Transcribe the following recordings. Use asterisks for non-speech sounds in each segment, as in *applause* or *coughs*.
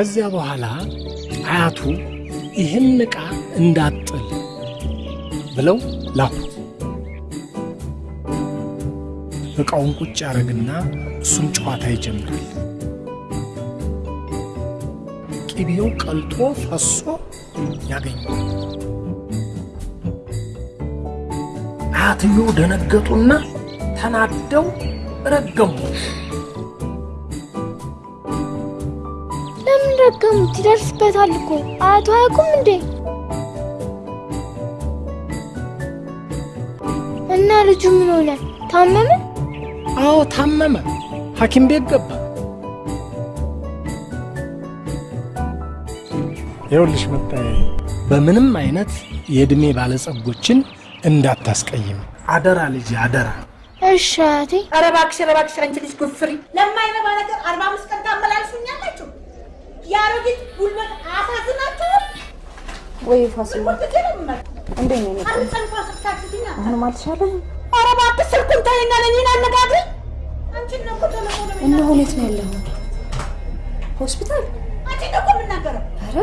ከዚያ በኋላ አያቱ ይህን ዕቃ እንዳጥል ብለው ላኩ። ዕቃውን ቁጭ ያደረግና እሱም ጨዋታ ይጀምራል። ቅቤው ቀልጦ ፈሶ ያገኘዋል። አያትየው ደነገጡና ተናደው ረገሙ። ለምን ረገሙት? ይደርስበታል እኮ አያቱ አያውቁም እንዴ? እና ልጁ ምን ሆነ? ታመመ? አዎ ታመመ። ሐኪም ቤት ገባ። ይኸውልሽ መጣዬ፣ በምንም አይነት የዕድሜ ባለጸጎችን እንዳታስቀይም አደራ ልጅ አደራ። እሺ አያቴ። ኧረ እባክሽ ኧረ እባክሽ አንቺ ልጅ ጉፍሪ ለማይረባ ነገር አርባ አምስት ቀን ታመላልሱኛላችሁ። የአሮጊት ጉልበት አያሳዝናችሁም? ወይ ፋሲል እንዴት ነው? አሁንም አልተሻለህም? ኧረ እባክሽ ስልኩን ተይና እኮ ቴሌፎን እና ሁኔት ነው ያለኸው? ሆስፒታል? አንቺን ነው እኮ የምናገረው። ኧረ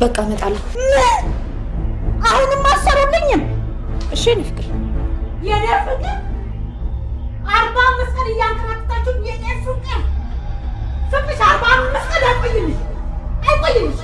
በቃ እመጣለሁ። ምን አሁንም አሰሩልኝም? እሺ የእኔ ፍቅር የኔ ፍቅር አርባ አምስት ቀን እያንከራተታችሁ የቄሱ ቀን ፍቅርሽ አርባ አምስት ቀን አይቆይልሽ አይቆይልሽ።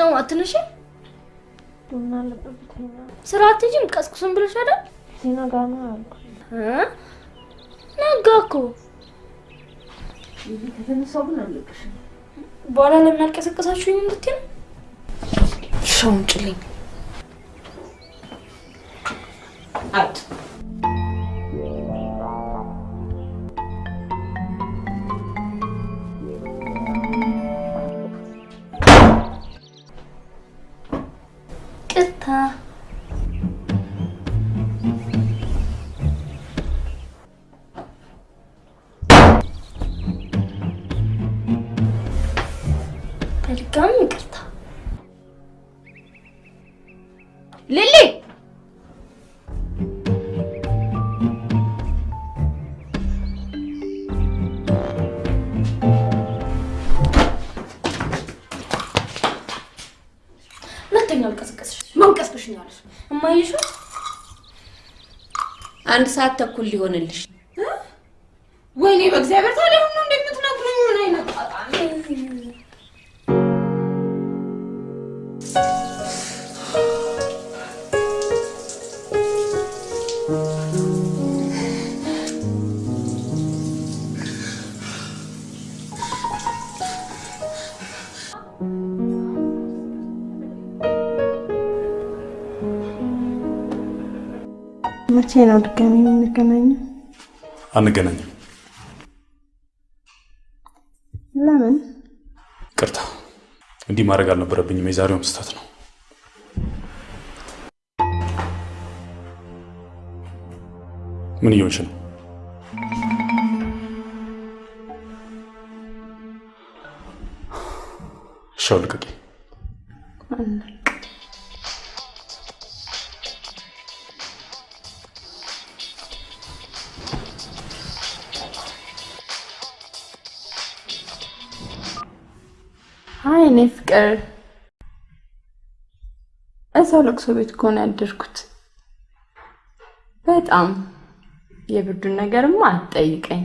ነው አትነሽ። ቡና ለጠብተኛ ስራ አትሄጂም? ቀስቅሱን ብለሽ አይደል? ጋር ነው ያልኩ። እ? ነጋ እኮ በኋላ ለምን አልቀሰቀሳችሁኝ እንድትይ ነው? ሻውን ጭልኝ አት እማይሹ አንድ ሰዓት ተኩል ሊሆንልሽ። ወይኔ በእግዚአብሔር ታዲያ ሁሉ እንደምትነግሩኝ መቼ ነው ድጋሚ የምንገናኘው? አንገናኝም። ለምን? ቅርታ፣ እንዲህ ማድረግ አልነበረብኝም። የዛሬውም ስህተት ነው። ምን እየሆንሽ ነው? ሻው ልቀቂ። አይ እኔ ፍቅር እዛው ለቅሶ ቤት ከሆነ ያደርኩት። በጣም የብርዱን ነገርማ አትጠይቀኝ።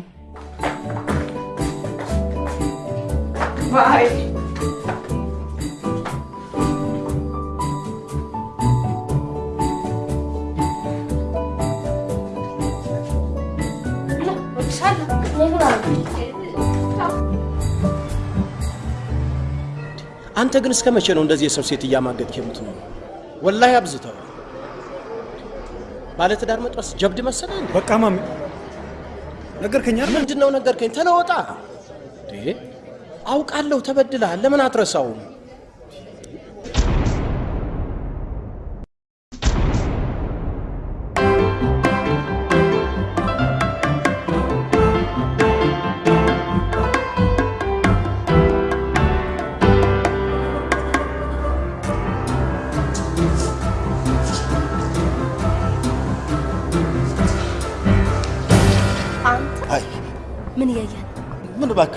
ባይ አንተ ግን እስከ መቼ ነው እንደዚህ የሰው ሴት እያማገጥክ የምትኖረው? ወላሂ አብዝተው። ባለትዳር መጥበስ ጀብድ መሰለ እንዴ? በቃ ማሚ ነገርከኝ አይደል? ምንድን ነው ነገርከኝ? ተለወጣ? አውቃለሁ ተበድለሃል። ለምን አትረሳውም?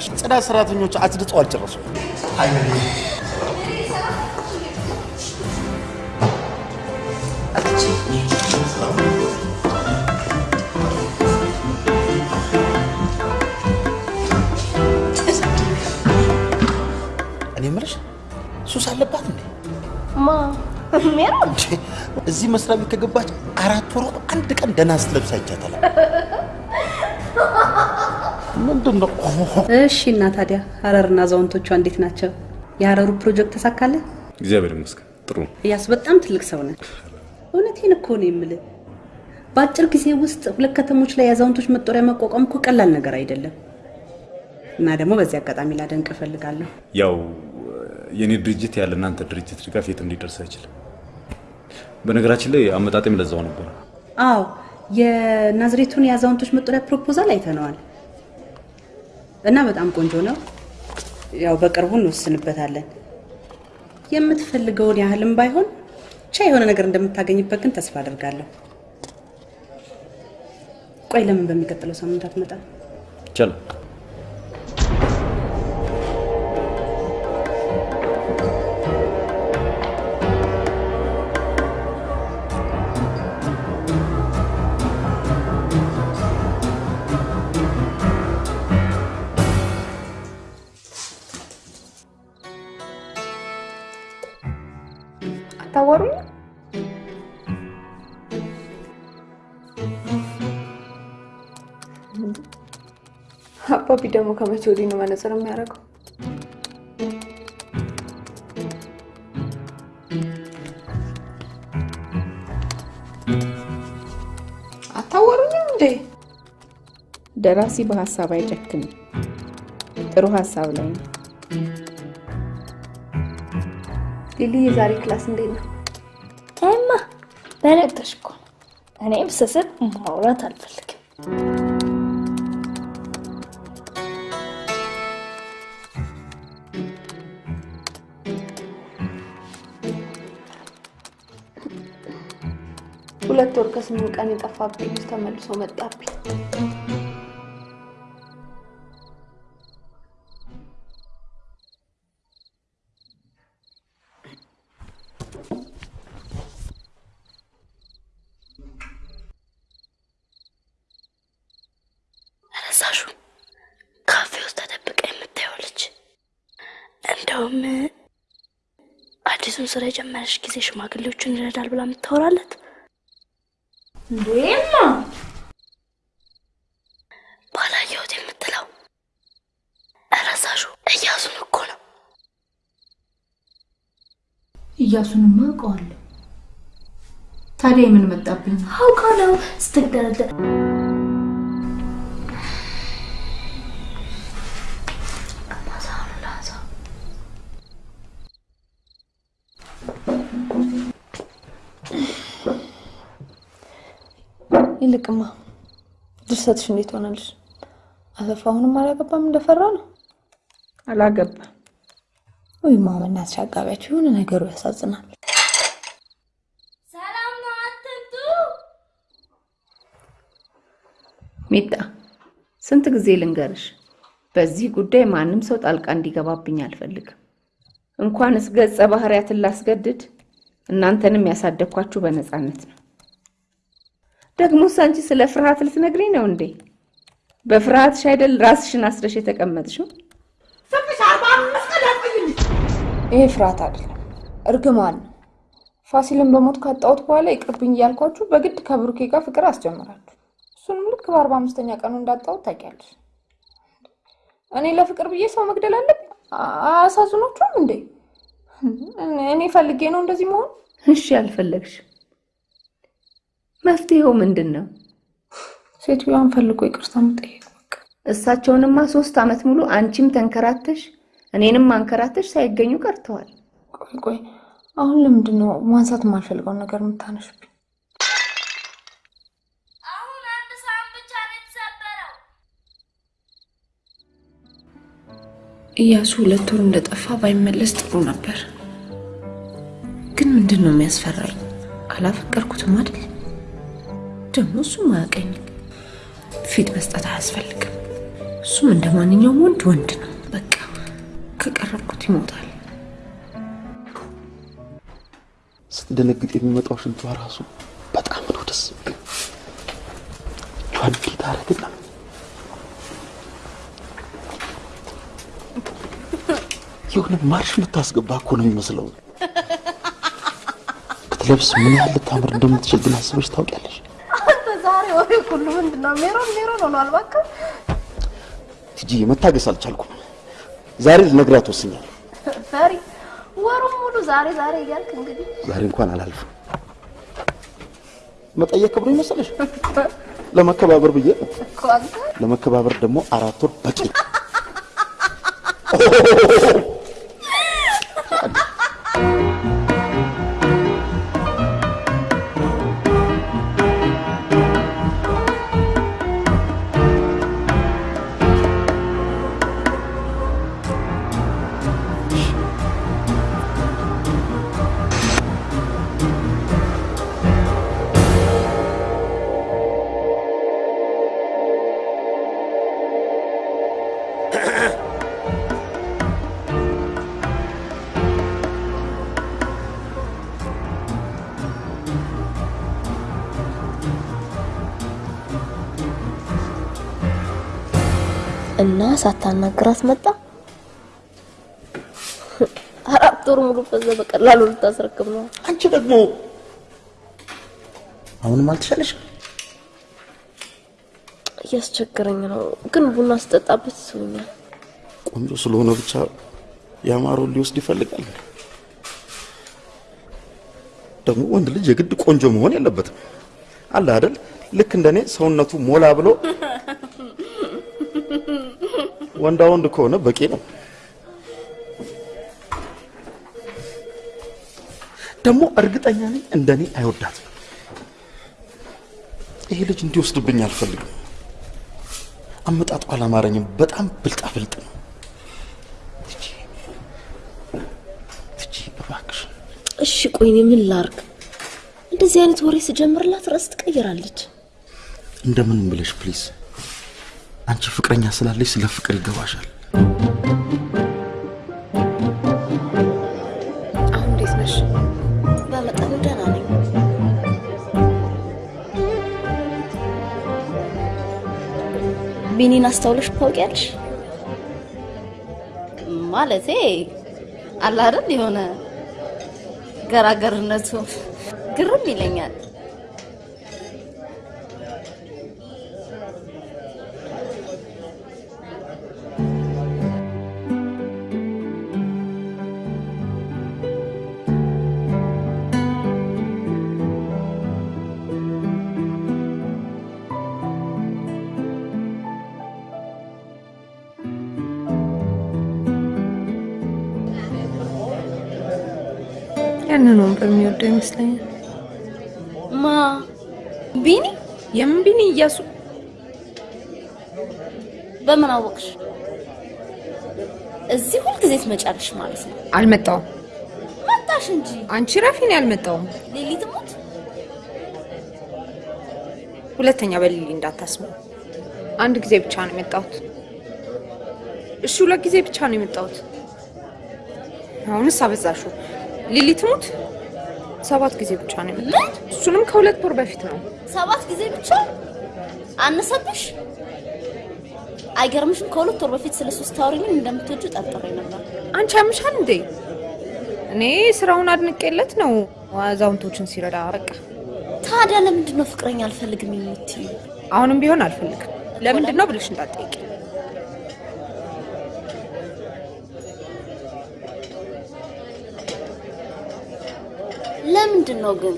እባክሽ፣ ጽዳት ሰራተኞች አጽድተው አልጨረሱም። አይ እኔ የምልሽ ሱስ አለባት እንዴ? ማ ሜሮ እንዴ እዚህ መስሪያ ቤት ከገባች አራት ወሯ አንድ ቀን ደህና ስትለብስ አይቻታል። ምንድን ነው? እሺ እና ታዲያ ሀረርና አዛውንቶቿ እንዴት ናቸው? የሀረሩ ፕሮጀክት ተሳካለ? እግዚአብሔር ይመስገን ጥሩ ነው። እያስ በጣም ትልቅ ሰው ነህ። እውነቴን እኮ ነው የምልህ። በአጭር ጊዜ ውስጥ ሁለት ከተሞች ላይ የአዛውንቶች መጦሪያ ማቋቋም እኮ ቀላል ነገር አይደለም። እና ደግሞ በዚህ አጋጣሚ ላደንቅ እፈልጋለሁ። ያው የኔ ድርጅት ያለ እናንተ ድርጅት ድጋፍ የትም ሊደርስ አይችልም። በነገራችን ላይ አመጣጤም ለዛው ነበር። አዎ የናዝሬቱን የአዛውንቶች መጦሪያ ፕሮፖዛል አይተነዋል እና በጣም ቆንጆ ነው። ያው በቅርቡ እንወስንበታለን። የምትፈልገውን ያህልም ባይሆን ብቻ የሆነ ነገር እንደምታገኝበት ግን ተስፋ አድርጋለሁ። ቆይ ለምን በሚቀጥለው ሳምንት አትመጣም? ይቻላል። አባቢ ደግሞ ከመቼ ወዲህ ነው መነጽር የሚያደርገው? አታወሩኝም እንዴ? ደራሲ በሀሳብ አይጨክንም። ጥሩ ሀሳብ ላይ ነው። ሊሊ የዛሬ class እንዴት ነው? ታይማ በነገርሽ እኮ ነው። እኔም ስስት ማውራት አልፈልግም። ሁለት ወር ከስምንት ቀን የጠፋብኝ ልጅ ተመልሶ መጣብኝ። ረሳሹ ካፌ ውስጥ ተደብቃ የምታየው ልጅ። እንደውም አዲሱን ስራ የጀመረች ጊዜ ሽማግሌዎቹን ይረዳል ብላ የምታወራለት እንዴማ ባላየሁት የምትለው ረሳሹ እያሱን እኮ ነው። እያሱንማ አውቀዋለሁ። ታዲያ የምን መጣብኝ? አውቃ ነው ይልቅማ ድርሰትሽ እንዴት ሆናልሽ? አሰፋ አሁንም አላገባም እንደፈራ ነው? አላገባም። ወይ ማመናት አጋቢያቸው የሆነ ነገሩ ያሳዝናል። ሰላም ነው፣ አትምጡ። ሚጣ ስንት ጊዜ ልንገርሽ፣ በዚህ ጉዳይ ማንም ሰው ጣልቃ እንዲገባብኝ አልፈልግም። እንኳንስ ገጸ ባህሪያትን ላስገድድ እናንተንም ያሳደግኳችሁ በነፃነት ነው። ደግሞስ አንቺ ስለ ፍርሃት ልትነግሪኝ ነው እንዴ? በፍርሃትሽ አይደል ራስሽን አስረሽ የተቀመጥሽው? ይሄ ፍርሃት አይደለም፣ እርግማን ነው። ፋሲልን በሞት ካጣሁት በኋላ ይቅርብኝ እያልኳችሁ በግድ ከብሩኬ ጋር ፍቅር አስጀምራችሁ እሱንም ልክ በአርባ አምስተኛ ቀኑ እንዳጣሁት ታውቂያለሽ። እኔ ለፍቅር ብዬ ሰው መግደል አለብኝ? አያሳዝኖችም እንዴ? እኔ ፈልጌ ነው እንደዚህ መሆን? እሺ አልፈለግሽም፣ መፍትሄው ምንድን ነው? ሴትዮዋን ፈልጎ ይቅርታ መጠየቅ። እሳቸውንማ ሶስት ዓመት ሙሉ አንቺም ተንከራተሽ እኔንም አንከራተሽ ሳይገኙ ቀርተዋል። ቆይ ቆይ፣ አሁን ለምንድን ነው ማንሳት የማልፈልገውን ነገር የምታነሽብኝ? እያሱ ሁለት ወር እንደጠፋ ባይመለስ ጥሩ ነበር። ግን ምንድን ነው የሚያስፈራኝ? አላፈቀርኩትም አይደል? ደግሞ እሱም አያውቀኝም። ፊት መስጠት አያስፈልግም። እሱም እንደ ማንኛውም ወንድ ወንድ ነው። በቃ ከቀረብኩት ይሞታል። ስትደነግጥ የሚመጣው ሽንቷ ራሱ በጣም ነው ደስ የሚለው። እጇን ጌታ አረግና የሆነ ማርሽ የምታስገባ እኮ ነው የሚመስለው። ብትለብስ ምን ያህል ልታምር እንደምትችል ግን አስበሽ ታውቂያለሽ? ሁሉ ምንድን ነው? ሜሮን ሜሮን ሆኗል። እባክህ ቲጂ መታገስ አልቻልኩም። ዛሬ ልነግራት ወስኛለሁ። ፈሪ ወሩን ሙሉ ዛሬ ዛሬ እያልክ እንግዲህ ዛሬ እንኳን አላልፍም። መጠየቅ ክብሩ ይመስልሽ? ለመከባበር ብዬ ለመከባበር ደግሞ አራት ወር በቂ ነው። *laughs* እና ሳታናግራት መጣ። አራት ወር ሙሉ በዛ በቀላሉ ልታስረክብ ነው። አንቺ ደግሞ አሁንም አልተሻለሽም? እያስቸገረኝ ነው፣ ግን ቡና ስጠጣበት ይስቡኛል። ቆንጆ ስለሆነ ብቻ ያማረውን ሊወስድ ይፈልጋል። ደግሞ ወንድ ልጅ የግድ ቆንጆ መሆን የለበትም። አለ አይደል? ልክ እንደኔ ሰውነቱ ሞላ ብሎ ወንዳ ወንድ ከሆነ በቂ ነው። ደግሞ እርግጠኛ ነኝ እንደኔ አይወዳትም። ይሄ ልጅ እንዲወስድብኝ አልፈልግም። አመጣጡ አላማረኝም። በጣም ብልጣ ብልጥ ነው። እባክሽ እሺ ቆይ እኔ ምን ላርግ? እንደዚህ አይነት ወሬ ስጀምርላት ርዕስ ትቀይራለች። እንደምን ብለሽ please። አንቺ ፍቅረኛ ስላለሽ ስለ ፍቅር ይገባሻል። አሁን እንዴት ነሽ? በመጠኑ ደህና ነኝ። ቢኒን አስተውለሽ ታውቂያለሽ? ማለቴ አለ አይደል የሆነ ገራገርነቱ ግርም ይለኛል። ያንን ወንበር የሚወደው ይመስለኛል። ማ ቢኒ? የምን ቢኒ? እያሱ በምን አወቅሽ? እዚህ ሁልጊዜ ትመጫለሽ ማለት ነው? አልመጣውም። መጣሽ እንጂ አንቺ ረፊን ያልመጣውም። ሊሊ ትሞት። ሁለተኛ በሊሊ እንዳታስበው። አንድ ጊዜ ብቻ ነው የመጣሁት። እሺ ሁለት ጊዜ ብቻ ነው የመጣሁት። አሁንስ አበዛሹ። ሊሊ ትሙት ሰባት ጊዜ ብቻ ነው የመጣሁት። እሱንም ከሁለት ወር በፊት ነው። ሰባት ጊዜ ብቻ አነሰብሽ? አይገርምሽም? ከሁለት ወር በፊት ስለ ሶስት ታወሪልኝ እንደምትወጁ ጠርጥሬ ነበር። አንቺ ያምሻል እንዴ? እኔ ስራውን አድንቄለት ነው አዛውንቶችን ሲረዳ። በቃ ታዲያ ለምንድን ነው ፍቅረኛ አልፈልግም የምትዩ? አሁንም ቢሆን አልፈልግም። ለምንድን ነው ብለሽ እንዳትጠይቂ። ለምንድን ነው ግን?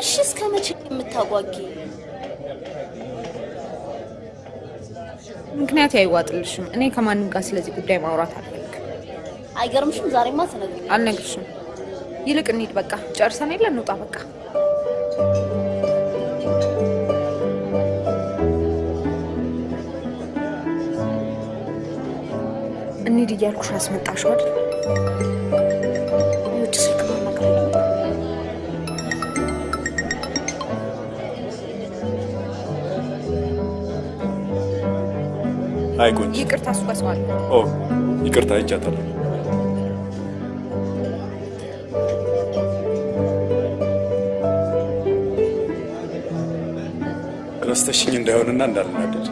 እሺ እስከ መቼ የምታጓጊ? ምክንያት አይዋጥልሽም። እኔ ከማንም ጋር ስለዚህ ጉዳይ ማውራት አልፈልግም። አይገርምሽም? ዛሬማ ትነግሪኝ። አልነግርሽም። ይልቅ እንሂድ። በቃ ጨርሰን የለ እንውጣ። በቃ እንሂድ እያልኩሽ አስመጣሽው አይደል? አይ ቆንጆ። ይቅርታ፣ እሱ ጋር ሰው አለ። ኦ ይቅርታ አይቻታለሁ። ረስተሽኝ እንዳይሆንና እንዳልናደድ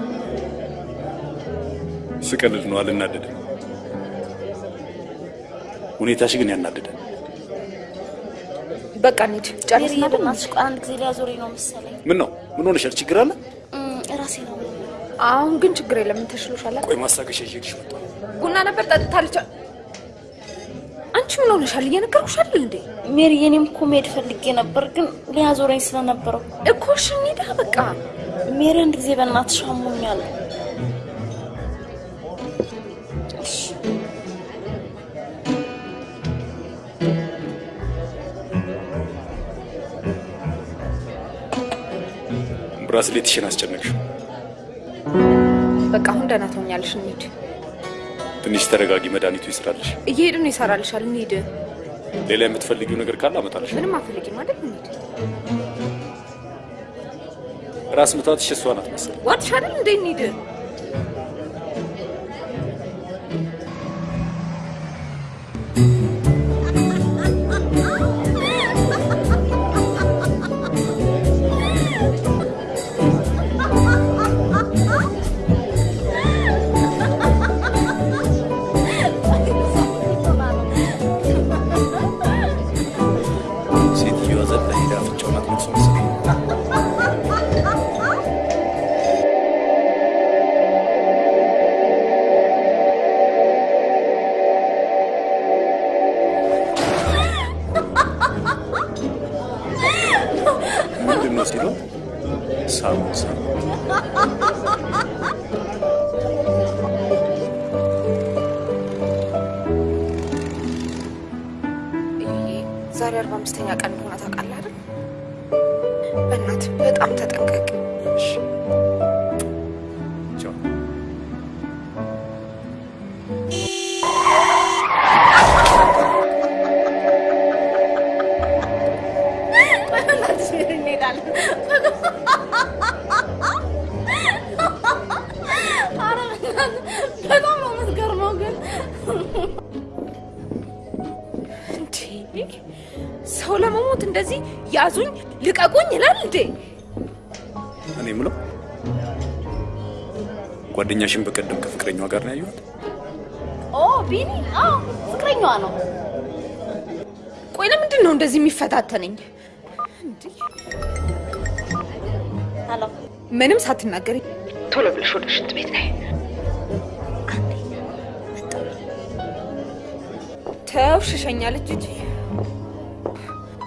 ስቀልድ ነው፣ አልናደድም። ሁኔታሽ ግን ያናደዳል። በቃ እንሂድ። ቆይ አንድ ጊዜ ሊያዞረኝ ነው መሰለኝ። ምን ነው? ምን ሆነሻል? ችግር አለ? አሁን ግን ችግር የለም። ምን ተሽሎሻል? ቆይ ማስታገሻ ይዤልሽ መጣሁ። ቡና ነበር ጠጥታለች። አንቺ ምን ሆነሻል? እየነገርኩሽ አይደል እንዴ? ሜሪ፣ እኔም እኮ መሄድ ፈልጌ ነበር ግን ሊያዞረኝ ስለነበረው እኮ እሺ እንሂዳ በቃ። ሜሪ፣ አንድ ጊዜ በእናትሽ አሞኛል። ብራስሌትሽን አስጨነቅሽው። በቃ አሁን ደህና ትሆኛለሽ። እንሂድ። ትንሽ ተረጋጊ፣ መድኃኒቱ ይስራልሽ። እየሄድን ይሰራልሻል። እንሂድ። ሌላ የምትፈልጊው ነገር ካለ አመጣልሽ። ምንም አፈልጊም አይደል? እንሂድ። ራስ ምታትሽ እሷ ናት መሰለኝ። አይደል እንዴ? እንሂድ። አምስተኛ ቀን እንደሆነ ታውቃለህ አይደል? በእናትህ በጣም ተጠንቀቅ። ለመሞት እንደዚህ ያዙኝ ልቀቁኝ ይላል እንዴ? እኔ የምለው ጓደኛሽን በቀደም ከፍቅረኛዋ ጋር ነው ያየኋት። ኦ ቢኒ፣ አዎ ፍቅረኛዋ ነው። ቆይ ለምንድን ነው እንደዚህ የሚፈታተነኝ? hello፣ ምንም ሳትናገሪ ቶሎ ብለሽ ወደ ሽንት ቤት ነይ። ተው ሽሸኛለች እንጂ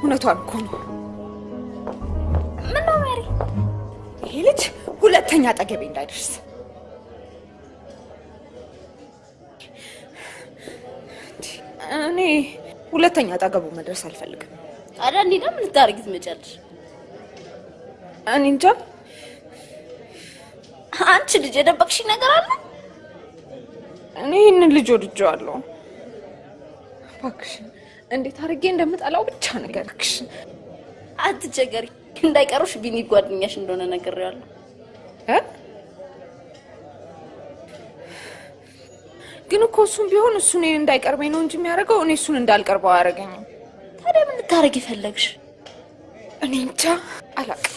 እውነቷን እኮ ነው። ምነው ሜሪ? ይሄ ልጅ ሁለተኛ አጠገቤ እንዳይደርስ እኔ ሁለተኛ አጠገቡ መድረስ አልፈልግም። ታዲያ እንዲህ ደግሞ ልታደርጊ ትመጫለሽ? እኔ እንጃ። አንቺ ልጅ የደበቅሽኝ ነገር አለ? እኔ ይህንን ልጅ ወድጄዋለሁ። እባክሽን እንዴት አድርጌ እንደምጠላው ብቻ ንገሪክሽ። አትቸገሪ፣ እንዳይቀሩሽ ቢኒ ጓደኛሽ እንደሆነ ነግሬዋለሁ።? ግን እኮ እሱም ቢሆን እሱ እኔን እንዳይቀርበኝ ነው እንጂ የሚያደርገው እኔ እሱን እንዳልቀርበው አያደርገኝም። ታዲያ ምን ልታደርጊ ፈለግሽ? እኔ እንጃ አላውቅም።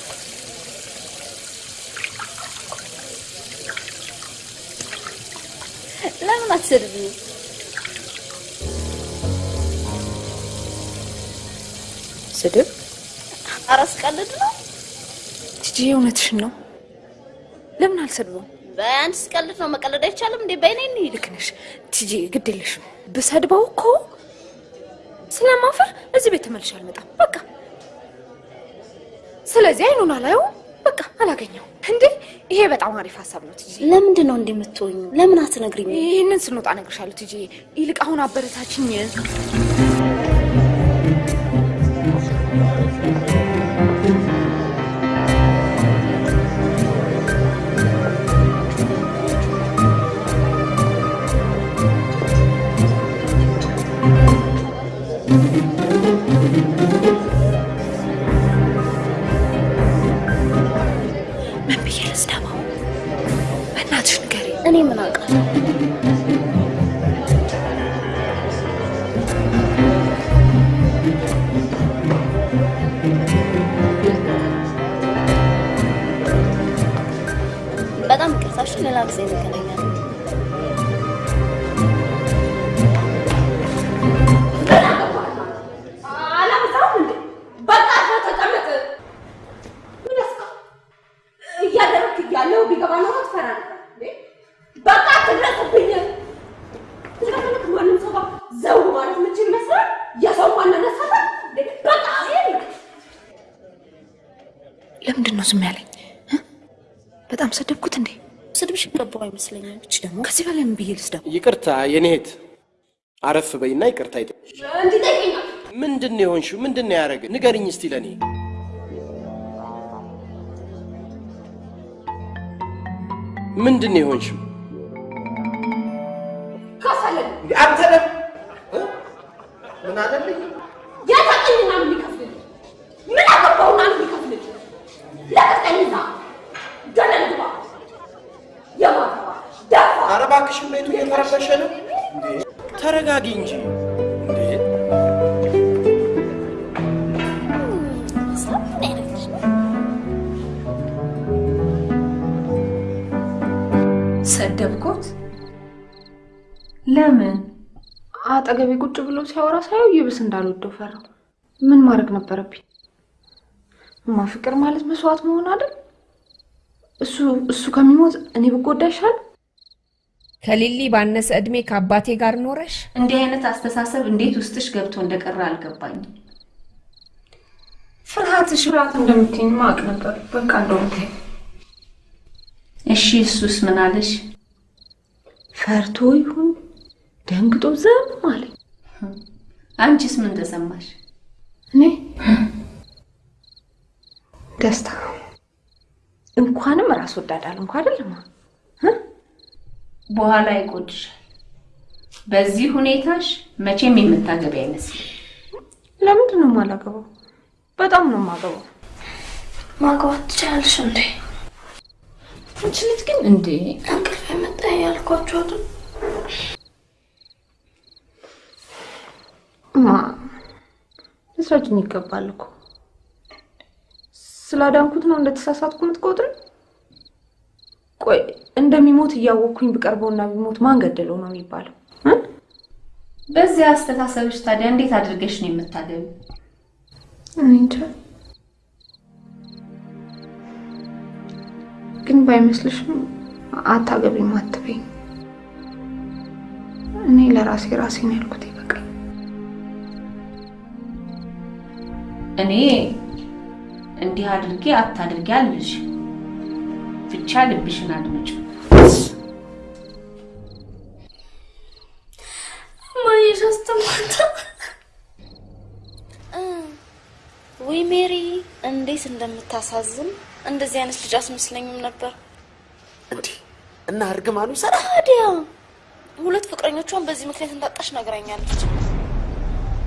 ለምን አትሰድቢው? ስድብ? ኧረ ስቀልድ ነው። ቲጂ እውነትሽን ነው። ለምን አልሰድበውም? በአንድ ስቀልድ ነው። መቀለድ አይቻልም እንዴ? በእኔ እንሂድ። ልክ ነሽ ቲጂ፣ ግድ የለሽም። ብሰድበው እኮ ስለማፈር እዚህ ቤት ተመልሼ አልመጣም። በቃ ስለዚህ አይኑን አላየው፣ በቃ አላገኘው። እንዴ ይሄ በጣም አሪፍ ሀሳብ ነው ቲጂ። ለምንድን ነው የምትሆኙ? ለምን አትነግሪኝ? ይህንን ስንወጣ እነግርሻለሁ ቲጂ። ይልቅ አሁን አበረታችኝ። በጣም ይቅርታሽ፣ ሌላ ጊዜ እንገናኛለን። አይመስለኝም። እች ደግሞ ከዚህ በላይ ምን ብዬ? ይቅርታ የኔ እህት፣ አረፍ በይና ይቅርታ እንዲጠይቀኛል ምንድን ነው የሆንሽው? ምንድን ነው ያደረገ? ንገርኝ እስቲ ለእኔ። ምንድን ነው የሆንሽው? ከፈለግ አንተ ለም ምን አለልኝ? ምን ይከፍልልኝ? ምን አገባውና ምን ይከፍልልኝ? ለቀቀኝና ገደል ግባ። የማተባ ደፋ ኧረ እባክሽን ቤቱ እየተረበሸ ነው። እንዴ ተረጋጊ እንጂ እንዴ። ሰደብኩት? ለምን? አጠገቤ ቁጭ ብሎ ሲያወራ ሳየው ይብስ እንዳልወደው ፈራው። ምን ማድረግ ነበረብኝ? እማ ፍቅር ማለት መስዋዕት መሆን አይደል? እሱ እሱ ከሚሞት እኔ ብጎዳ ይሻል። ከሊሊ ባነሰ እድሜ ከአባቴ ጋር ኖረሽ እንዲህ አይነት አስተሳሰብ እንዴት ውስጥሽ ገብቶ እንደቀረ አልገባኝም። ፍርሃትሽ ፍርሃት እንደምትይኝ ማቅ ነበር። በቃ እንደውም እሺ እሱስ ምን አለሽ? ፈርቶ ይሁን ደንግጦ ዝም አለኝ። አንቺስ ምን ተሰማሽ? እኔ ደስታ እንኳንም ራስ ወዳድ አልንኩ አይደለም። በኋላ ይቆጭሻል። በዚህ ሁኔታሽ መቼም የምታገቢ አይመስልም። ለምንድን ነው የማላገባው? በጣም ነው የማገባው። ማግባት ትችላለሽ እንዴ? አንቺ ልጅ ግን እንዴ እንቅልፍ የመጣ ያልኳቸው አይደል? ማ ልትረጅኝ ይገባል እኮ ስላዳንኩት ነው እንደተሳሳትኩ የምትቆጥሪ? ቆይ እንደሚሞት እያወቅኩኝ ብቀርበውና ቢሞት ማን ገደለው ነው የሚባለው? በዚህ አስተሳሰብሽ ታዲያ እንዴት አድርገሽ ነው የምታገቢ? እኔ እንጃ። ግን ባይመስልሽም አታገቢም አትበይኝ። እኔ ለራሴ ራሴን ያልኩት ይበቃል። እኔ እንዲህ አድርጌ አታድርጊ አልልሽ፣ ብቻ ልብሽን አድምጪ። ማየሽ አስተማታ ወይ ሜሪ እንዴት እንደምታሳዝን እንደዚህ አይነት ልጅ አስመስለኝም ነበር። እና እርግማኑ ይሰራ ታዲያ ሁለት ፍቅረኞቿን በዚህ ምክንያት እንዳጣሽ ነግራኛለች።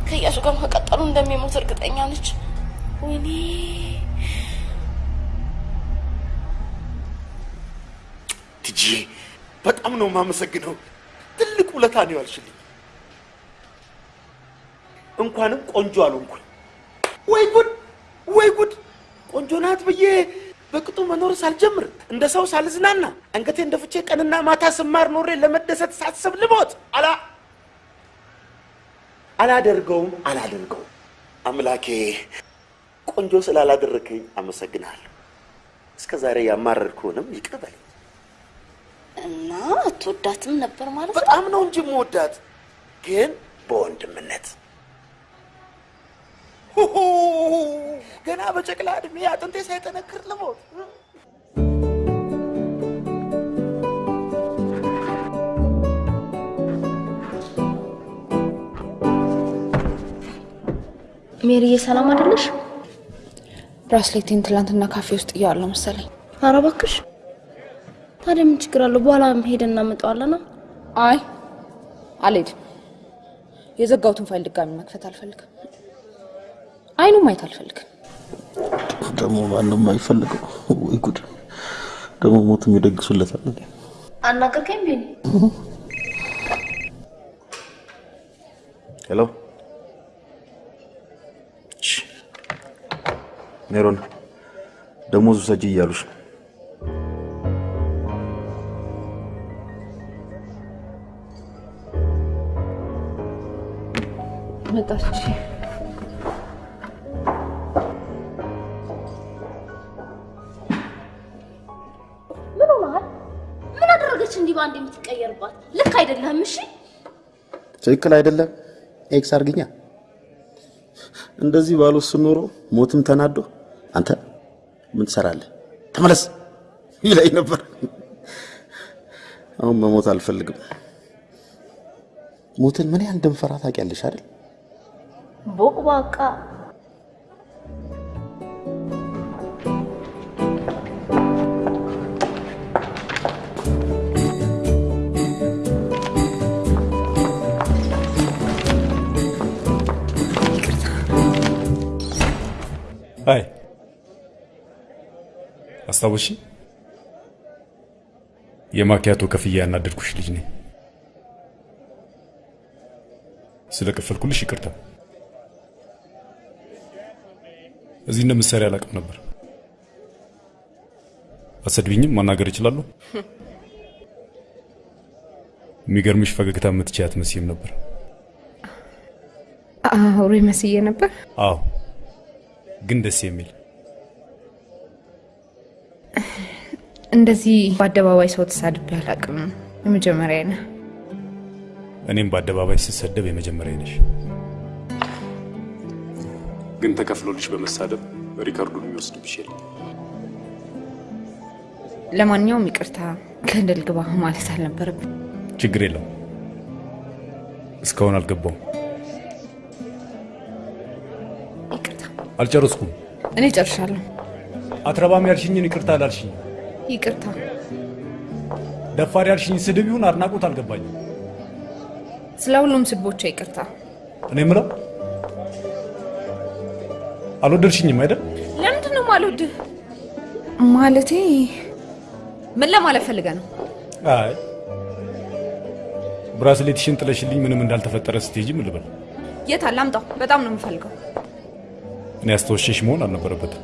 ከእያሱ ጋር ከቀጠሉ እንደሚሞት እርግጠኛ ነች። ወይኔ ትጂ በጣም ነው የማመሰግነው። ትልቅ ውለታ ነው ያልሽልኝ። እንኳንም ቆንጆ አልሆንኩኝ። ወይ ጉድ ወይ ጉድ! ቆንጆ ናት ብዬ በቅጡ መኖር ሳልጀምር እንደ ሰው ሳልዝናና አንገቴ እንደ ፍቼ ቀንና ማታ ስማር ኖሬ ለመደሰት ሳስብ ልሞት አላ አላደርገውም አላደርገውም። አምላኬ ቆንጆ ስላላደረከኝ አመሰግናለሁ። እስከ ዛሬ ያማረርኩህንም ይቅር በለኝ። እና አትወዳትም ነበር ማለት ነው? በጣም ነው እንጂ የምወዳት ግን በወንድምነት ገና በጨቅላ እድሜ አጥንቴ ሳይጠነክር ልሞት ሜሪዬ ሰላም አይደለሽ? ብራስሌቴን ትላንትና ካፌ ውስጥ እያዋለሁ መሰለኝ። ኧረ እባክሽ። ታዲያ ምን ችግር አለው? በኋላ ሄደን እናመጣዋለና። አይ አልሄድም። የዘጋሁትን ፋይል ድጋሚ መክፈት አልፈልግም። አይኑ ማየት አልፈልግም። ደግሞ ማንም አይፈልገው። ወይ ጉድ! ደግሞ ሞትም ይደግሱለታል። እንዴ? አናገርከኝ ቢኒ? hello ሜሮን፣ ደሞዙ ሰጂ እያሉሽ ነው። መጣች። ምን ሆነሃል? ምን አደረገች እንዲህ በአንድ የምትቀየርባት? ልክ አይደለህም። እሺ ትክክል አይደለም። X አርግኛ። እንደዚህ ባልወስን ኖሮ ሞትም ተናዶ አንተ ምን ትሰራለህ ተመለስ ይለኝ ነበር። አሁን መሞት አልፈልግም። ሞትን ምን ያህል እንደምፈራ ታውቂያለሽ አይደል? ቦቅቧቃ አይ አስታወሺ፣ የማኪያቶ ከፍያ ያናደድኩሽ ልጅ ነኝ። ስለከፈልኩልሽ ይቅርታ። እዚህ እንደምትሰሪ አላውቅም ነበር። አሰድቢኝም ማናገር እችላለሁ። የሚገርምሽ ፈገግታ የምትችይ አትመስይም ነበር። አውሬ መስዬ ነበር። አዎ፣ ግን ደስ የሚል እንደዚህ በአደባባይ ሰው ተሳድቤ አላውቅም። የመጀመሪያ ነህ። እኔም በአደባባይ ስሰደብ የመጀመሪያ ነሽ። ግን ተከፍሎልሽ በመሳደብ ሪከርዱን የሚወስድብሽ የለም። ለማንኛውም ይቅርታ፣ ገደል ግባ ማለት አልነበረብን። ችግር የለም። እስካሁን አልገባውም። አልጨረስኩም። እኔ ጨርሻለሁ። አትረባም ያልሽኝን ይቅርታ አላልሽኝ። ይቅርታ። ደፋር ያልሽኝ ስድብ ይሁን አድናቆት አልገባኝም። ስለ ሁሉም ስድቦቿ ይቅርታ። እኔ የምለው አልወደድሽኝም አይደል? ለምንድን ነው ማልወድህ? ማለቴ ምን ለማለት ፈልገ ነው? አይ ብራስሌትሽን ጥለሽልኝ ምንም እንዳልተፈጠረ ስትሄጂ ምን ልበል? የት አለ? አምጣው። በጣም ነው የምፈልገው። እኔ አስተወሸሽ መሆን አልነበረበትም።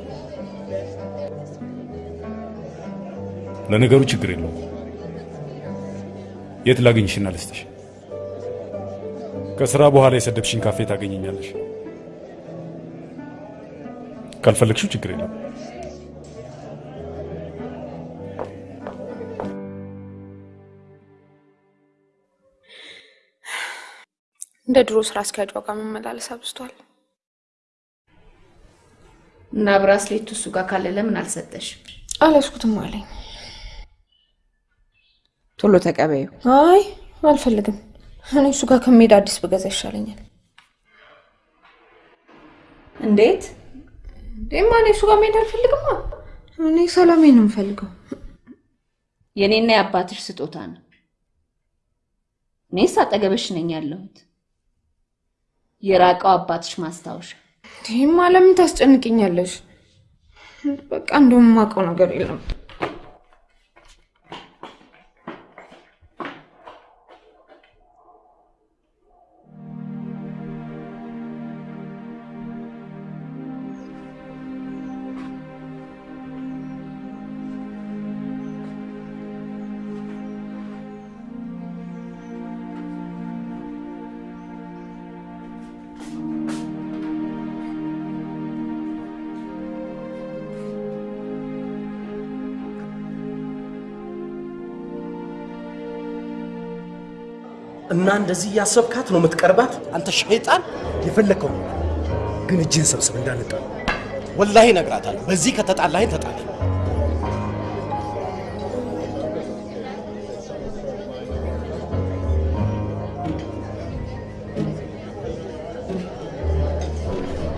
ለነገሩ ችግር የለውም። የት ላገኝሽና ልስጥሽ? ከስራ በኋላ የሰደብሽኝ ካፌ ታገኘኛለሽ። ካልፈለግሽው ችግር የለም። እንደ ድሮ ስራ አስኪያጇ ጋር መመላለስ አብዝቷል። እና ብራስሌቱ እሱ ጋር ካለ ለምን አልሰጠሽ? አልያዝኩትም አለኝ። ቶሎ ተቀበዩ። አይ አልፈልግም። እኔ እሱ ጋር ከመሄድ አዲስ ብገዛ ይሻለኛል። እንዴት? እንዴማ እኔ እሱ ጋር መሄድ አልፈልግማ። እኔ ሰላሜን ነው የምፈልገው። የኔና የአባትሽ ስጦታ ነው። እኔስ አጠገብሽ ነኝ ያለሁት። የራቀው አባትሽ ማስታወሻ። ይህማ ለምን ታስጨንቅኛለሽ? በቃ እንደውም የማውቀው ነገር የለም። እንደዚህ እያሰብካት ነው የምትቀርባት? አንተ ሸይጣን! የፈለግከው ግን እጅህን ሰብስብ እንዳንጣል። ወላሂ እነግራታለሁ። በዚህ ከተጣላኸኝ ተጣላ።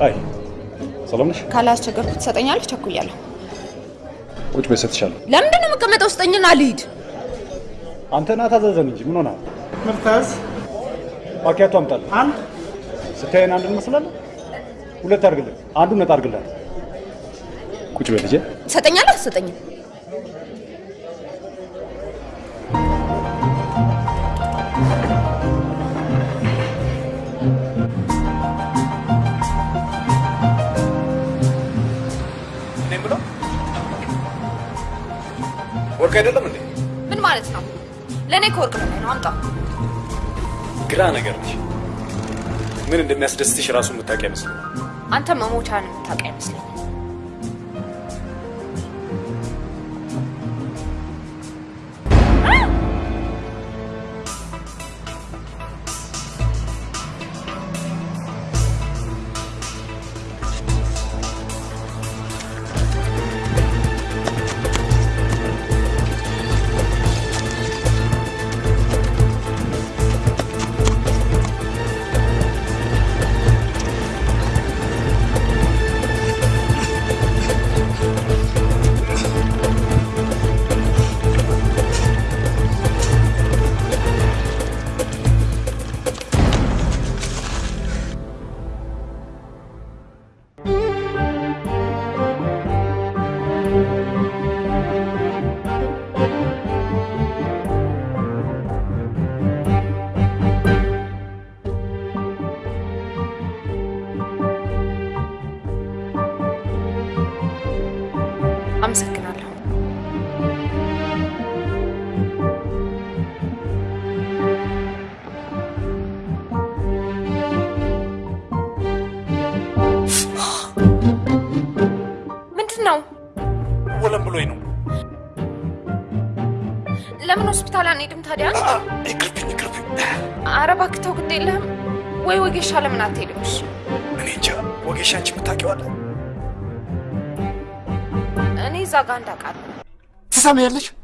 አይ ሰላም ነሽ? ካላስቸገርኩ ትሰጠኛለህ? ቸኩያለሁ። ቁጭ በይ እሰጥሻለሁ። ለምንድን ነው የምቀመጠው? ስጠኝና ልሂድ። አንተ ና ታዘዘን እንጂ ምን ሆነሃል? ምርታዝ ማኪያቶ አምጣልህ። አንድ ስታየን አንድ እንመስላለን። ሁለት አድርግልን፣ አንዱ ነጣ አድርግላት። ቁጭ በይ ልጄ። ትሰጠኛለህ? አትሰጠኝም? ወርቅ አይደለም እንዴ? ምን ማለት ነው? ለእኔ ከወርቅ ነው። አምጣው። ግራ ነገር ነሽ። ምን እንደሚያስደስትሽ ራሱ የምታውቂ አይመስልም። አንተ መሞቻን የምታውቅ አይመስለኝም። ትሰማያለሽ? ልጁ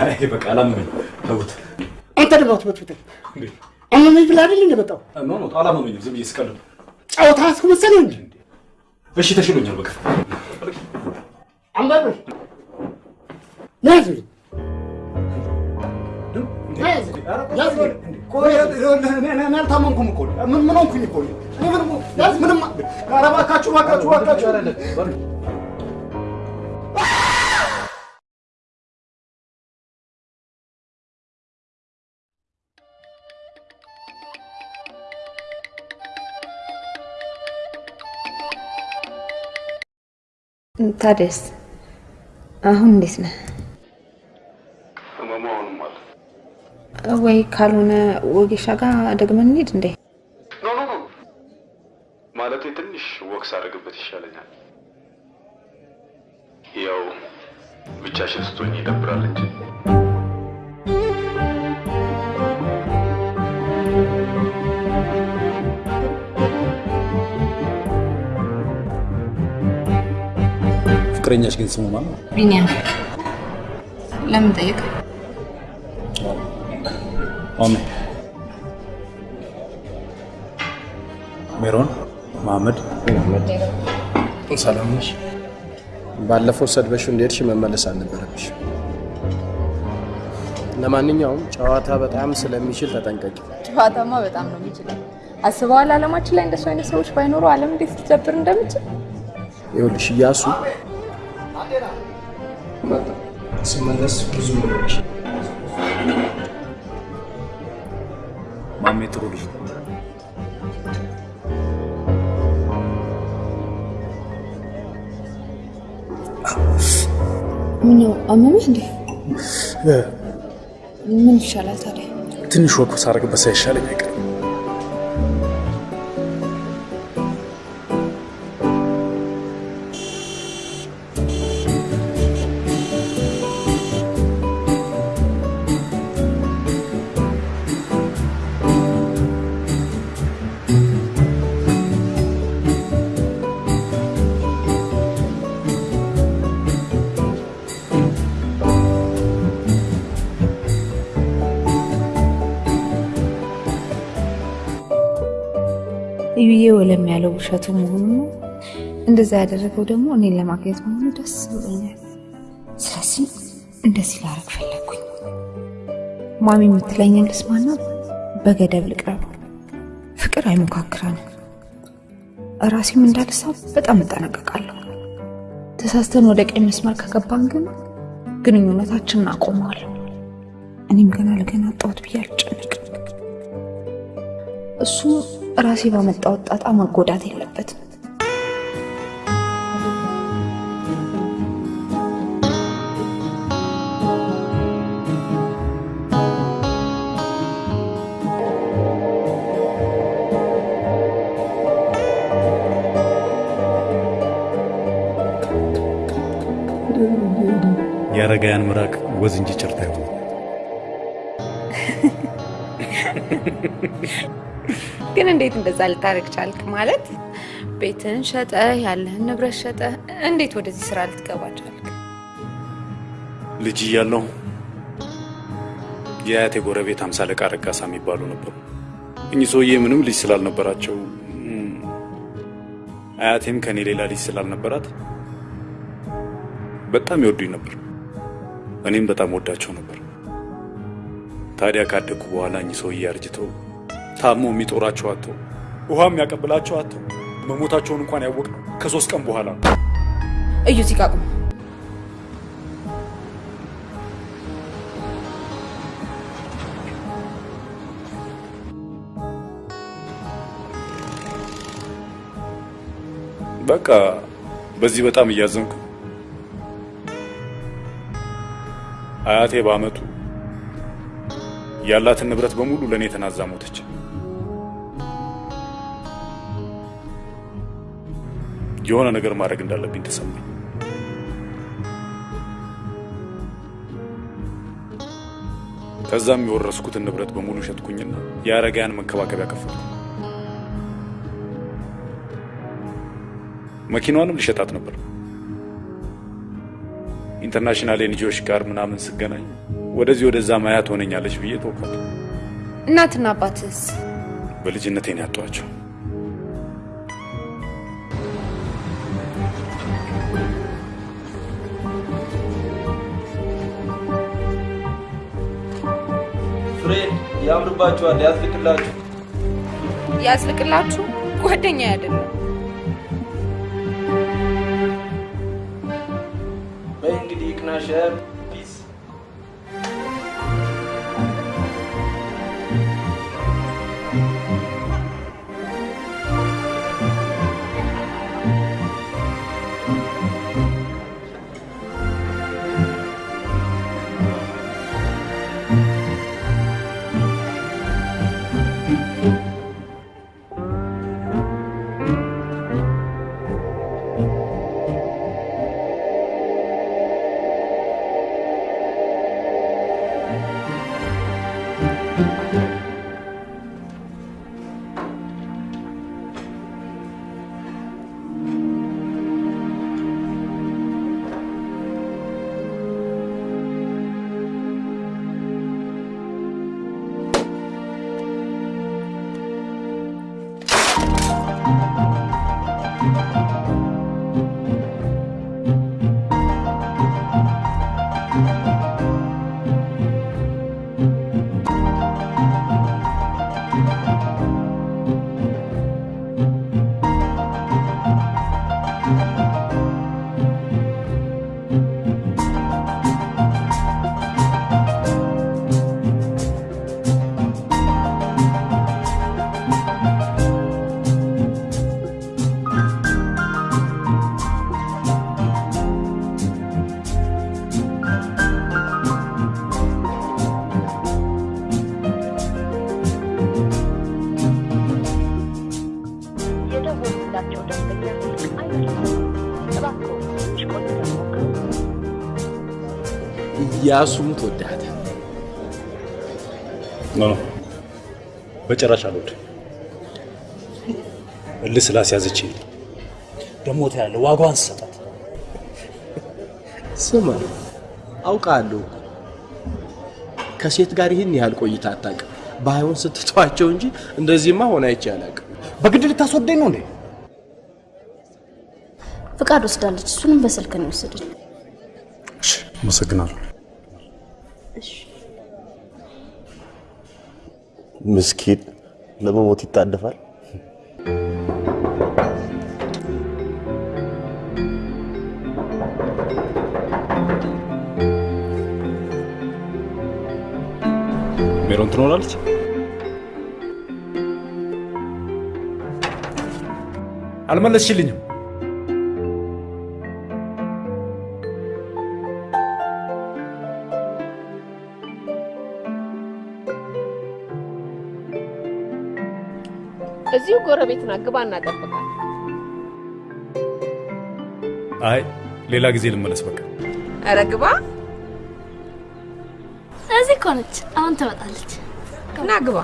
አይ በቃ አላመመኝ። ተውት። አንተ ደግሞ አትበጥብጠኝ። አመመኝ ብለህ አይደል እንደመጣው no no አላመመኝም። ዝም ብዬ ስቀልድ ነው። ጨዋታ አስመሰለህ እንጂ እሺ ተሽሎኛል። በቃ አንባቢ ያዝልኝ እኔ አልታመንኩም እኮ ምን ምን ሆንኩኝ እኮ ምንም ያዝ ምንም ኧረ እባካችሁ እባካችሁ እባካችሁ ታዲያስ አሁን እንዴት ነህ? ወይ ካልሆነ ወጌሻ ጋር ደግመን እንሂድ እንዴ? ፍቅረኛሽ ግን ስሙ ማን ነው? ቢኒያም ለምን ጠየቅ? ማሜ ሜሮን መሐመድ ሰላም ነሽ? ባለፈው ሰድበሽው እንደሄድሽ መመለስ አልነበረብሽ። ለማንኛውም ጨዋታ በጣም ስለሚችል ተጠንቀቂ። ጨዋታማ በጣም ነው የሚችለው። አስበዋል? አለማችን ላይ እንደሱ አይነት ሰዎች ባይኖሩ ዓለም እንዴት ልትጀብር እንደምችል ይኸውልሽ እያሱ ስመለስ ብዙ ነገሮች ማሜ ጥሩ ልጅ ነው። ምነው አመመህ እንዴ? ምን ይሻላል ታዲያ? ትንሽ ወቅ ሳደርግበት ሳይሻለኝ አይቀርም። ውሸቱ መሆኑ ነው። እንደዛ ያደረገው ደግሞ እኔን ለማግኘት መሆኑ ደስ ብሎኛል። ስለዚህ እንደዚህ ላረግ ፈለግኩኝ። ማሚ የምትለኝን ልስማና በገደብ ልቅረብ። ፍቅር አይሞካክረንም። ራሴም እንዳልሳብ በጣም እጠነቀቃለሁ። ተሳስተን ወደ ቀኝ መስመር ከገባን ግን ግንኙነታችንን አቆመዋለሁ። እኔም ገና ለገና አጣሁት ብዬ አልጨነቅም። እሱ ራሴ ባመጣው ጣጣ መጎዳት የለበትም። የአረጋውያን ምራቅ ወዝ እንጂ እንደዛ ልታደርግ ቻልክ? ማለት ቤትን ሸጠ ያለህን ንብረት ሸጠ እንዴት ወደዚህ ስራ ልትገባ ቻልክ? ልጅ እያለሁ የአያቴ ጎረቤት አምሳ አለቃ ረጋሳ የሚባሉ ነበሩ። እኚህ ሰውዬ ምንም ልጅ ስላልነበራቸው አያቴም ከኔ ሌላ ልጅ ስላልነበራት በጣም ይወዱኝ ነበር። እኔም በጣም ወዳቸው ነበር። ታዲያ ካደግኩ በኋላ እኚህ ሰውዬ አርጅተው ታሞ የሚጦራቸው አጥተው ውሃ የሚያቀብላቸው አጥተው መሞታቸውን እንኳን ያወቅነው ከሶስት ቀን በኋላ ነው። እዩ እዚህ ጋር ቁም። በቃ በዚህ በጣም እያዘንኩ አያቴ በአመቱ ያላትን ንብረት በሙሉ ለእኔ ተናዛ ሞተች። የሆነ ነገር ማድረግ እንዳለብኝ ተሰማኝ። ከዛም የወረስኩትን ንብረት በሙሉ ሸጥኩኝና የአረጋያን መንከባከቢያ ከፈትኩ። መኪናዋንም ልሸጣት ነበር። international NGO ዎች ጋር ምናምን ስገናኝ ወደዚህ ወደዛ ማያ ትሆነኛለች ብዬ ተውኳት። እናትና አባትስ? በልጅነቴ ነው ያጧቸው። ፍሬድ ያምርባችኋል፣ ያዝልቅላችሁ። ያዝልቅላችሁ። ጓደኛ አይደለም። በይ እንግዲህ ይቅናሽ። no no፣ በጭራሽ አልወድም። እልህ ስላስያዘችኝ ደግሞ ታያለህ፣ ዋጋዋን ስሰጣት ስማ፣ አውቃለሁ ከሴት ጋር ይህን ያህል ቆይታ አታውቅም። ባይሆን ስትተዋቸው እንጂ እንደዚህማ ሆነ አይቼ አላውቅም። በግድ ልታስወደኝ ነው እንዴ? ፍቃድ ወስዳለች። እሱንም በስልክ ነው የወሰደች። አመሰግናለሁ። ምስኪን ለመሞት ይጣደፋል። ሜሮን ትኖራለች? አልመለስሽልኝም። እዚሁ ጎረቤት ግባ እናጠብቃል። አይ ሌላ ጊዜ ልመለስ። በቃ ኧረ ግባ። እዚህ እኮ ነች። አሁን ትመጣለች። ና ግባ።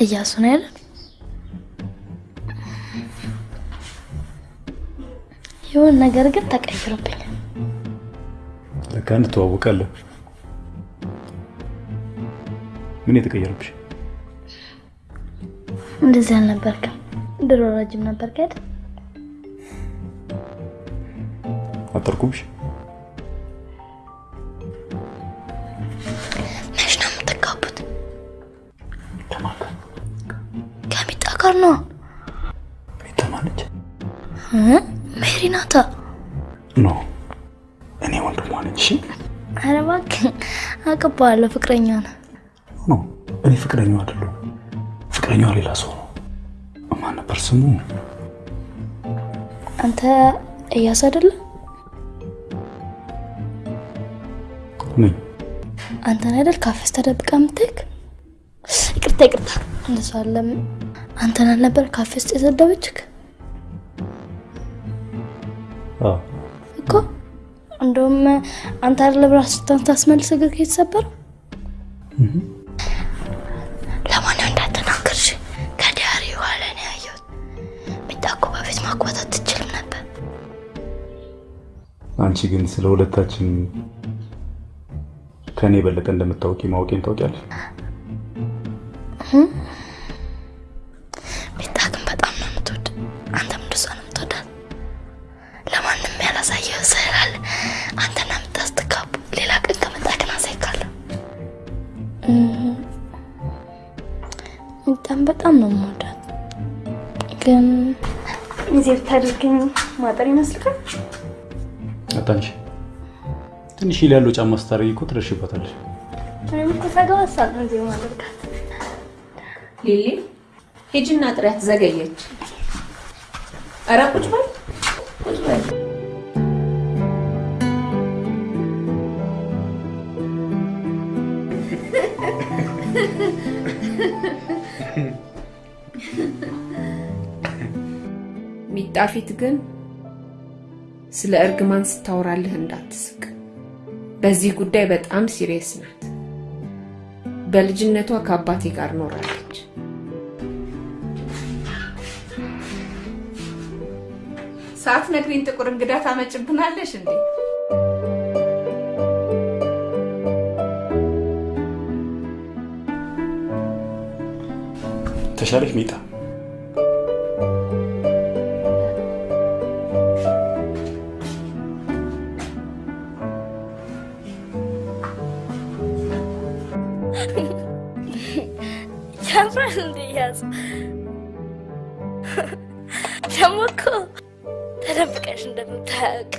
እያሱ ነው ያለ የሆነ ነገር ግን ተቀይሮብኛል። ለካ እንተዋወቃለን። ምን የተቀየረብሽ? እንደዚህ አልነበርክም። ድሮ ረጅም ነበርክ አይደል? አጠርኩብሽ? ጋር ነው። ሚጣ ማለች? ሜሪ ናታ። no እኔ ወንድሟ ነኝ። እሺ ኧረ እባክህ አውቅብሃለሁ። ፍቅረኛ ነው። no እኔ ፍቅረኛው አይደለሁ። ፍቅረኛዋ ሌላ ሰው ነው። ማን ነበር ስሙ? አንተ እያስ አይደለ? ነኝ። አንተን አይደል ካፌ ውስጥ ተደብቃ የምትሄድ? ይቅርታ ይቅርታ፣ እንደሱ አለም። አንተን አልነበር ካፌ ውስጥ የሰደበችክ አዎ እኮ? እንደውም አንተ አይደለ ብራስታን ታስመልስ እግር የተሰበረው። ለማንም እንዳትናገርሽ ከዲያሪ በኋላ ነው ያየሁት። እኮ በፊት ማግባት አትችልም ነበር። አንቺ ግን ስለ ሁለታችን ከእኔ የበለጠ እንደምታውቂ ማወቄን ታውቂያለሽ። ትንሽ ሂል ያለው ጫማ ስታደርጊ እኮ ትደርሽበታለሽ። እኔም እኮ ሊሊ ሂጂና ጥሪያት፣ ዘገየች። ኧረ ቁጭ በል ቁጭ በል። ሚጣ ፊት ግን ስለ እርግማን ስታወራልህ እንዳትስቅ። በዚህ ጉዳይ በጣም serious ናት። በልጅነቷ ከአባቴ ጋር ኖራለች። ሳትነግሪኝ ጥቁር እንግዳ ታመጭብናለሽ እንዴ? ተሻለሽ ሚጣ? ያምራል እንዴ ያዝ ደግሞ እኮ ተደብቀሽ እንደምታያውቅ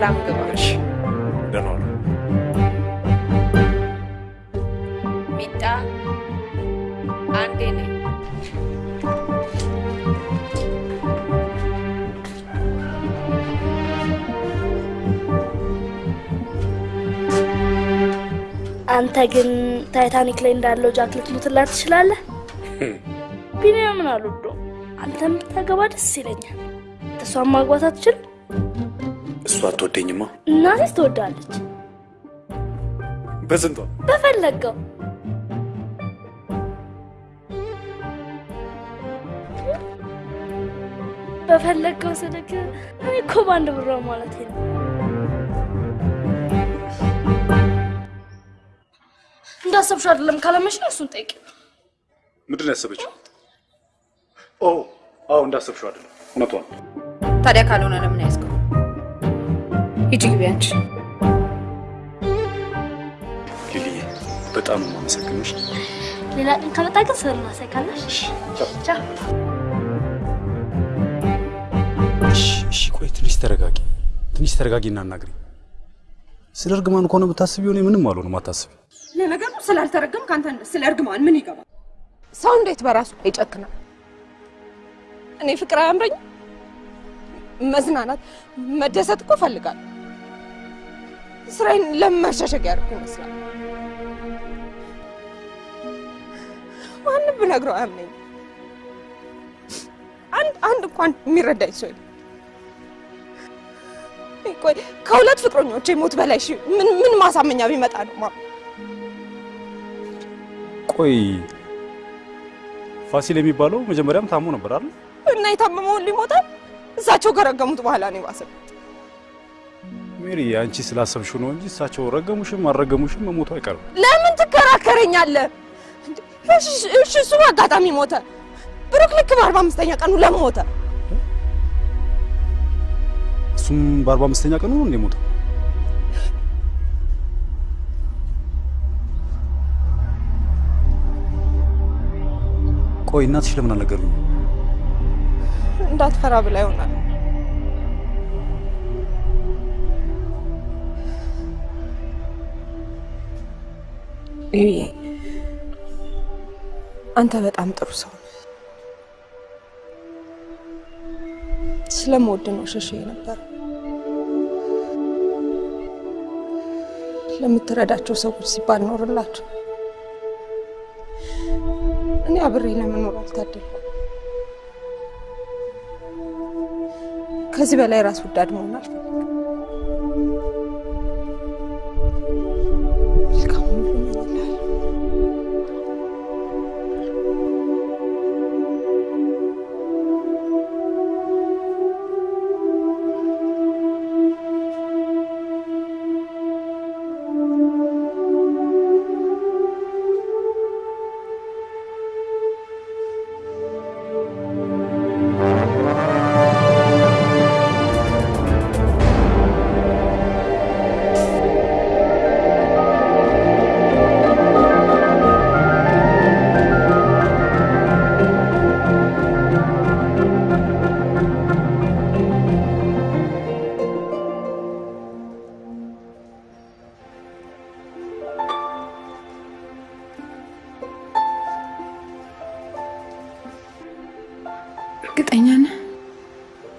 ሰላም ግባ። ደህና ሚጣ አንዴ ነኝ። አንተ ግን ታይታኒክ ላይ እንዳለው ጃክ ልትሞትላት ትችላለህ። ቢኒያምን አልወደውም። አንተም ብታገባ ደስ ይለኛል። እሷን ማግባት አትችልም? እሷ አትወደኝማ። እናቴስ ትወዳለች። በስንቷ በፈለገው በፈለገው ስልክ እኔ እኮ በአንድ ብሯ ማለት ነው። እንዳሰብሽው አይደለም ካለመሽ እሱን ጠይቂ። ምንድን ነው ያሰበችው? ኦ አዎ፣ እንዳሰብሽው አይደለም፣ እውነቷን ነው። ታዲያ ካልሆነ ለምን ያዝከው? ሂጂ ግቢ አንቺ። ሊሊዬ በጣም ነው የማመሰግንሽ። ሌላ ቀን ከመጣ ግን ስር እናሳይካለሽ። እሺ፣ እሺ፣ ቆይ ትንሽ ተረጋጊ፣ ትንሽ ተረጋጊ እና አናግሪ። ስለ እርግማን ከሆነ ብታስቢው እኔ ምንም አልሆንም፣ አታስቢ። ለነገሩ ስላልተረገም ከአንተ ስለ እርግማን ምን ይገባል? ሰው እንዴት በራሱ ይጨክናል? እኔ ፍቅር አያምረኝ? መዝናናት፣ መደሰት እኮ እፈልጋለሁ። ስራዬን ለምን መሸሸግ ያደርኩ ይመስላል? ማንም ብነግረው አያምነኝ። አንድ አንድ እንኳን የሚረዳኝ ሰው የለም። ቆይ ከሁለት ፍቅረኞቼ ሞት በላይ እሺ፣ ምን ምን ማሳመኛ ቢመጣ ነው ማ ቆይ ፋሲል የሚባለው መጀመሪያም ታሞ ነበር አይደል? እና የታመመውን ሊሞታል እሳቸው ከረገሙት በኋላ ነው የባሰው። ሜሪ፣ አንቺ ስላሰብሽው ነው እንጂ እሳቸው ረገሙሽም አልረገሙሽም መሞቱ አይቀርም። ለምን ትከራከረኛለህ? እሺ እሺ፣ እሱ አጋጣሚ ሞተ። ብሩክ ልክ በአርባ አምስተኛ ቀኑ ለምን ሞተ? እሱም በአርባ አምስተኛ ቀኑ ነው እንደ ሞተው። ቆይ እናትሽ ለምን አልነገሩኝ? እንዳትፈራ ብላ ይሆናል። ይዬ አንተ በጣም ጥሩ ሰው ስለምወድ ነው ሸሽ ነበር። ለምትረዳቸው ሰዎች ሲባል ኖርላቸው። እኔ አብሬ ለመኖር አልታደልኩም። ከዚህ በላይ ራስ ወዳድ መሆን አልፈልግም።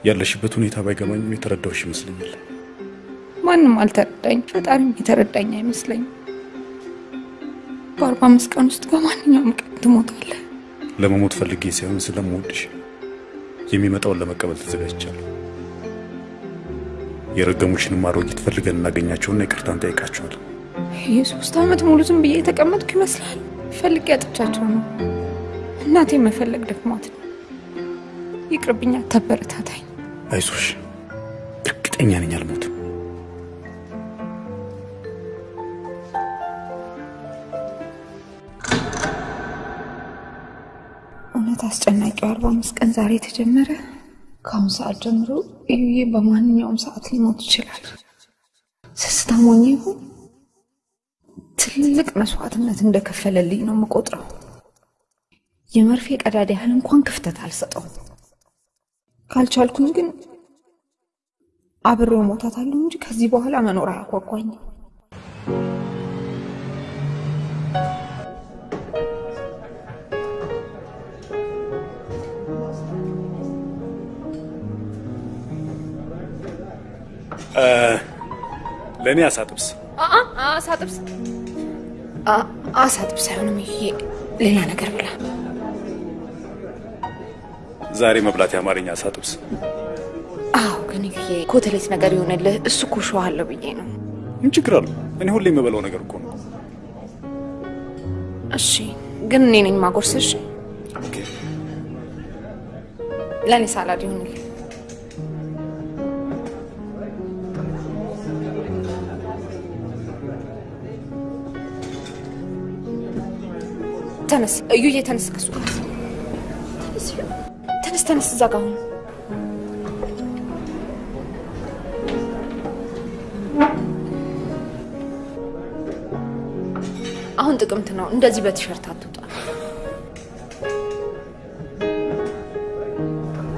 ያለሽበት ሁኔታ ባይገባኝም የተረዳሁሽ ይመስለኛል። ማንም አልተረዳኝ፣ ፈጣሪም የተረዳኝ አይመስለኝም። በአርባ አምስት ቀን ውስጥ በማንኛውም ቀን ትሞታለህ። ለመሞት ፈልጌ ሳይሆን ስለምወድሽ የሚመጣውን ለመቀበል ተዘጋጅቻለሁ። የረገሙሽንም አሮጊት ፈልገን እናገኛቸውና ይቅርታ እንጠይቃቸዋለን። የሶስት ዓመት ሙሉ ዝም ብዬ የተቀመጥኩ ይመስላል። ፈልጌ አጥቻቸው ነው። እናቴ መፈለግ ደክሟት ነው። ይቅርብኛ፣ ተበረታታኝ። አይዞሽ፣ እርግጠኛ ነኝ አልሞትም። እውነት አስጨናቂው አርባ አምስት ቀን ዛሬ የተጀመረ። ከአሁን ሰዓት ጀምሮ እዩዬ በማንኛውም ሰዓት ሊሞት ይችላል። ስስታም ሆኜ ይሁን ትልቅ መስዋዕትነት እንደከፈለልኝ ነው የምቆጥረው። የመርፌ ቀዳዳ ያህል እንኳን ክፍተት አልሰጠውም። ካልቻልኩኝ ግን አብሬው ሞታታለሁ እንጂ ከዚህ በኋላ መኖር አያጓጓኝም። ለእኔ አሳጥብስ አሳ ጥብስ አሳ ጥብስ አይሆንም። ይሄ ሌላ ነገር ብላ። ዛሬ መብላት የአማርኛ አሳጥብስ አዎ፣ ግን ኮተሌት ነገር ይሆንልህ። እሱ እኮ ሸዋ አለው ብዬ ነው። ምን ችግር አለው? እኔ ሁሌ የምበላው ነገር እኮ ነው። እሺ፣ ግን እኔ ነኝ ማጎርስሽ። ለእኔ ሳላድ ይሆንልህ። ተነስ እዩዬ፣ ተነስ ከሱ ጋር ተነስ፣ እዛ ጋር ሁን። አሁን ጥቅምት ነው። እንደዚህ በቲሸርት አትውጣ።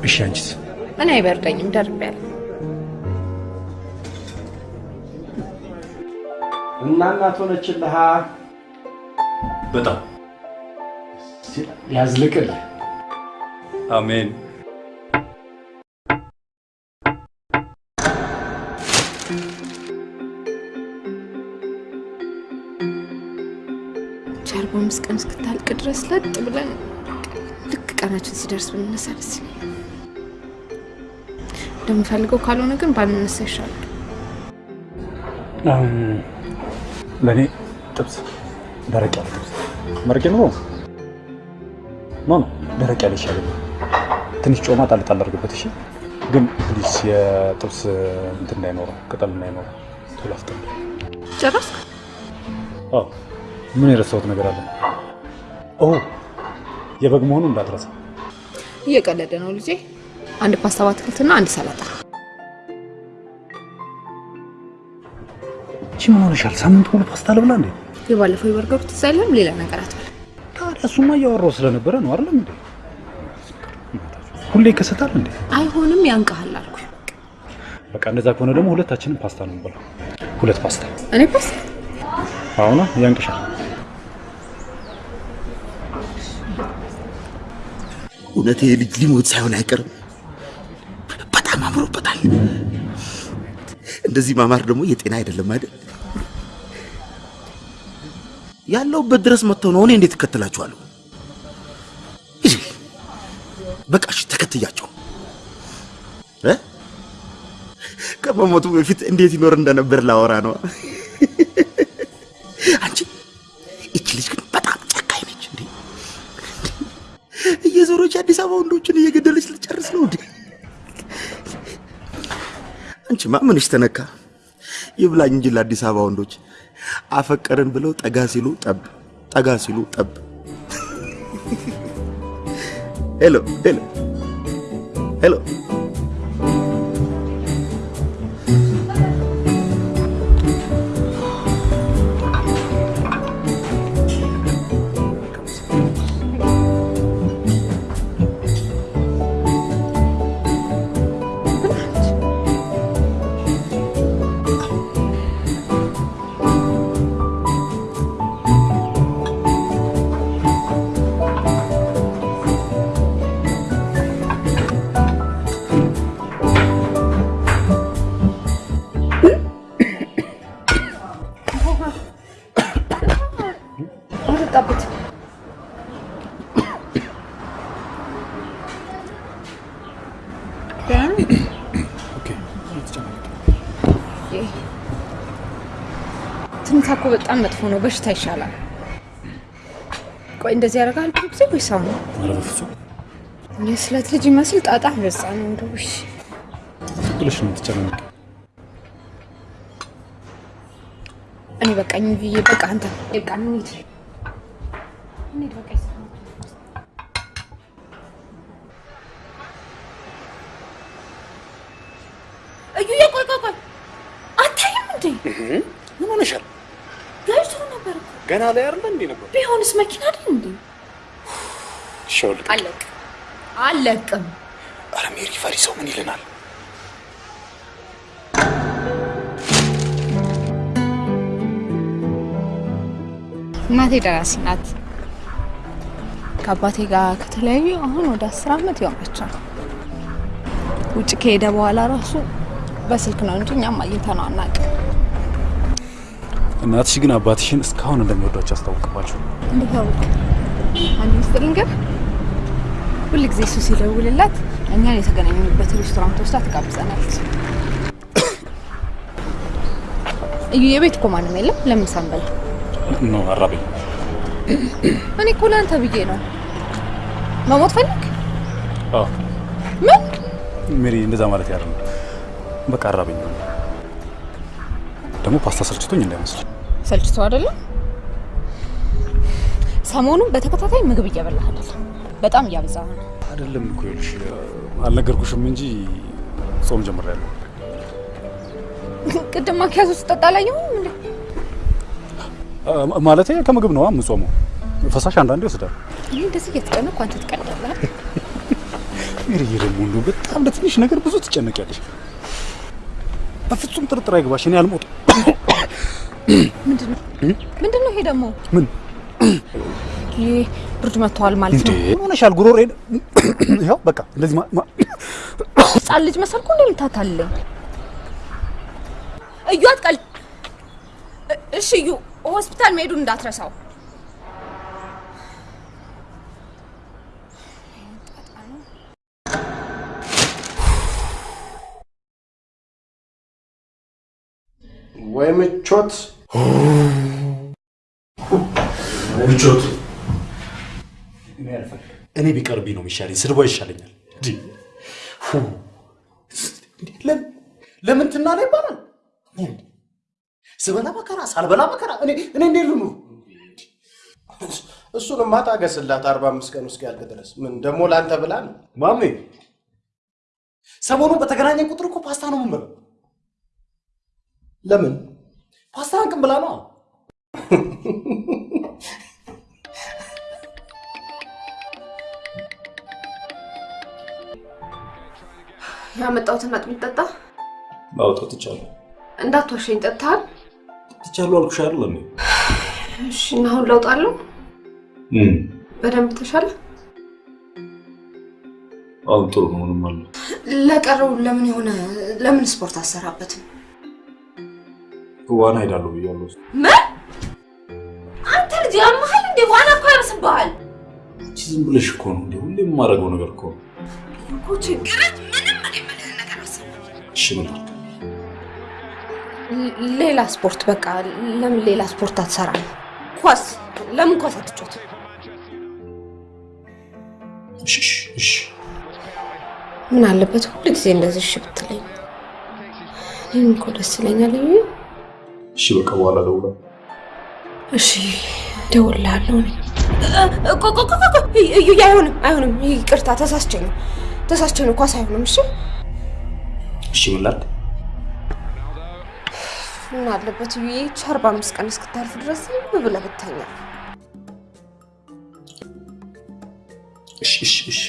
እሺ፣ አንቺስ? እኔ አይበርደኝም፣ ደርቤያለሁ። እና እናት ሆነችልሃ። በጣም ያዝልቅልህ። አሜን። ቻርባ አምስት ቀን እስክታልቅ ድረስ ለጥ ብለን ልክ ቀናችን ሲደርስ ብንነሳ ደስ ይለኛል። እንደምፈልገው ካልሆነ ግን ባንነሳ ይሻላል። ለእኔ ጥብስ፣ ደረቅ ያለ ጥብስ መረቄ ኑሮ no ደረቅ ያለ ይሻለኛል። ትንሽ ጮማ ጣል ጣል አድርግበት። እሺ፣ ግን please የጥብስ እንትን እንዳይኖረው ቅጠል እንዳይኖረው ቶሎ አፍጥን። ጨረስክ? አዎ። ምን የረሳሁት ነገር አለ? ኦ የበግ መሆኑ እንዳትረሳ። እየቀለደ ነው ልጄ። አንድ ፓስታ በአትክልትና አንድ ሰላጣ። እቺ ምን ሆነሻል? ሳምንት ሙሉ ፓስታ ልብላ እንዴ? የባለፈው የበርገሩ ትዝ አይልም? ሌላ ነገር አትበላ። ታዲያ እሱማ እያወራሁ ስለነበረ ነው አይደለም እንዴ? ሁሌ ይከሰታል እንዴ? አይሆንም፣ ያንቀሃል አልኩ። በቃ እንደዛ ከሆነ ደግሞ ሁለታችንም ፓስታ ነው የምንበላው። ሁለት ፓስታ። እኔ ፓስታ አሁና ያንቅሻል። እውነት ይሄ ልጅ ሊሞት ሳይሆን አይቀርም። በጣም አምሮበታል። እንደዚህ ማማር ደግሞ የጤና አይደለም አይደል? ያለውበት ድረስ መጥተው ነው እኔ እንዴት እከተላችኋለሁ? በቃ እሺ፣ ተከትያቸው ከመሞቱ በፊት እንዴት ይኖር እንደነበር ላወራ ነው። *laughs* አንቺ እቺ ልጅ ግን በጣም ጨካኝ ነች እንዴ! እየዞረች አዲስ አበባ ወንዶችን እየገደለች ልጨርስ ነው እንዴ? አንቺማ ምንሽ ተነካ? ይብላኝ እንጂ ለአዲስ አበባ ወንዶች አፈቀርን ብለው ጠጋ ሲሉ ጠብ፣ ጠጋ ሲሉ ጠብ። hello hello hello አጠጣበት። *coughs* ትንታ እኮ በጣም መጥፎ ነው። በሽታ ይሻላል። ቆይ እንደዚህ ያደርጋል ብዙ ጊዜ ወይ ሰው ነው? ኧረ በፍፁም የስለት ልጅ ይመስል ጣጣ በዛ ነው እንደው። እሺ ብለሽ ነው የምትጨናነቂ። እኔ በቃኝ ብዬ በቃ አንተ በቃ እንሂድ እንሂድ በቃ እዩዬ፣ ቆይ ቆይ ቆይ፣ አታይም እንዴ? ምን ሆነሻል? ጋጅቶ ነበር ገና ላይ አይደለ እንዴ ነበር? ቢሆንስ መኪና አይደል እንዴ? ሾልክ አለቅ አለቅም። አረ ሜሪ ፈሪ ሰው ምን ይልናል? እናቴ ደራሲ ናት። ከአባቴ ጋር ከተለያዩ አሁን ወደ አስር አመት ይሆናቸዋል። ውጭ ከሄደ በኋላ ራሱ በስልክ ነው እንጂ እኛም አግኝተነው አናውቅም። እናትሽ ግን አባትሽን እስካሁን እንደሚወዷቸው አስታውቅባቸው። አወቅ? አንድ ምስጢር ልንገር። ሁል ጊዜ እሱ ሲደውልላት እኛን የተገናኘንበት ሬስቶራንት ወስዳ ትጋብዘናለች። *coughs* እዩ የቤት እኮ ማንም የለም። ለምን ሳንበላ? ኖ አራበኝ። እኔ እኮ ለአንተ ብዬ ነው። መሞት ፈልግ? አዎ ምን? ሜሪ፣ እንደዛ ማለት ያለ ነው። በቃ አራበኝ። ደግሞ ፓስታ ሰልችቶኝ እንዳይመስል። ሰልችቶ አይደለም። ሰሞኑን በተከታታይ ምግብ እየበላህ አይደለም፣ በጣም እያበዛህ ነው። አይደለም እኮ ይኸውልሽ፣ አልነገርኩሽም እንጂ ጾም ጀምሬያለሁ። *laughs* ቅድም ማኪያቶ ስጠጣ አላየሁም እንዴ? ማለቴ ከምግብ ነዋ የምጾመው። ፈሳሽ አንዳንዴ ይወስዳል። እኔ እንደዚህ እየተጨነቅኩ አንተ ትቀልዳለህ። ሜሪዬ ደግሞ እንደው በጣም ለትንሽ ነገር ብዙ ትጨነቂያለሽ። በፍጹም ጥርጥር አይግባሽ፣ እኔ አልሞትም። ምንድን ነው ምንድን ነው ይሄ ደግሞ? ምን ይሄ ብርድ መጥተዋል ማለት? ነው። ምን ሆነሻል? ጉሮሮዬን ይኸው በቃ እንደዚህ ህጻን ልጅ መሰልኩ እንዴ የምታታልለኝ? እዩ አትቀልድ። እ- እሺ እዩ ሆስፒታል መሄዱን እንዳትረሳው። ወይ ምቾት ምቾት እኔ ቢቀርብኝ ነው የሚሻለኝ፣ ስድቧ ይሻለኛል። ለምን ትናለ ይባላል? ስበላ መከራ ሳልበላ መከራ። እኔ እኔ እንዴት ልኑር? እሱንማ ታገስላት አርባ አምስት ቀን ውስጥ ያልቅ ድረስ ምን ደግሞ ለአንተ ብላ ነው ማሜ። ሰሞኑን በተገናኘን ቁጥር እኮ ፓስታ ነው የምንበላው። ለምን ፓስታ አንቅም ብላ ነው። ያመጣሁትን አጥሚት ጠጣ። አውጣው ትቻለሁ እንዳትዋሸኝ ጠጥተሃል? ትቻለሁ አልኩሽ አይደል እንዴ? እሺ፣ እና አሁን ለውጥ አለው? በደንብ ተሻለ? አሁን ጥሩ ነው። ምንም አለ ለቀረው ለምን የሆነ ለምን ስፖርት አሰራበትም? ዋና ሄዳለሁ ብያለሁ። ምን? አንተ ልጅ ያመሃል እንዴ? ዋና እኮ ያርስብሃል አንቺ ዝም ብለሽ እኮ ነው እንዴ? ሁሌ የማደርገው ነገር እኮ እኮ ችግረት ምንም እኔ የምልህን ነገር አስብ። እሺ ምን ላድርግ? ሌላ ስፖርት በቃ ለምን ሌላ ስፖርት አትሰራም? ኳስ ለምን ኳስ አትጫወት? እሺ እሺ እሺ ምን አለበት ሁሉ ጊዜ እንደዚህ እሺ ብትለኝ? እኔም እኮ ደስ ይለኛል። እሺ በቃ በኋላ እደውላለሁ። እሺ እዩ አይሆንም፣ አይሆንም። ይቅርታ ተሳስቼ ነው ተሳስቼ ነው። ኳስ አይሆንም። እሺ እሺ ምን ላድርግ? ምን አለበት ይህች አርባ አምስት ቀን እስክታልፍ ድረስ ዝም ብለህ ብተኛ። እሺ እሺ እሺ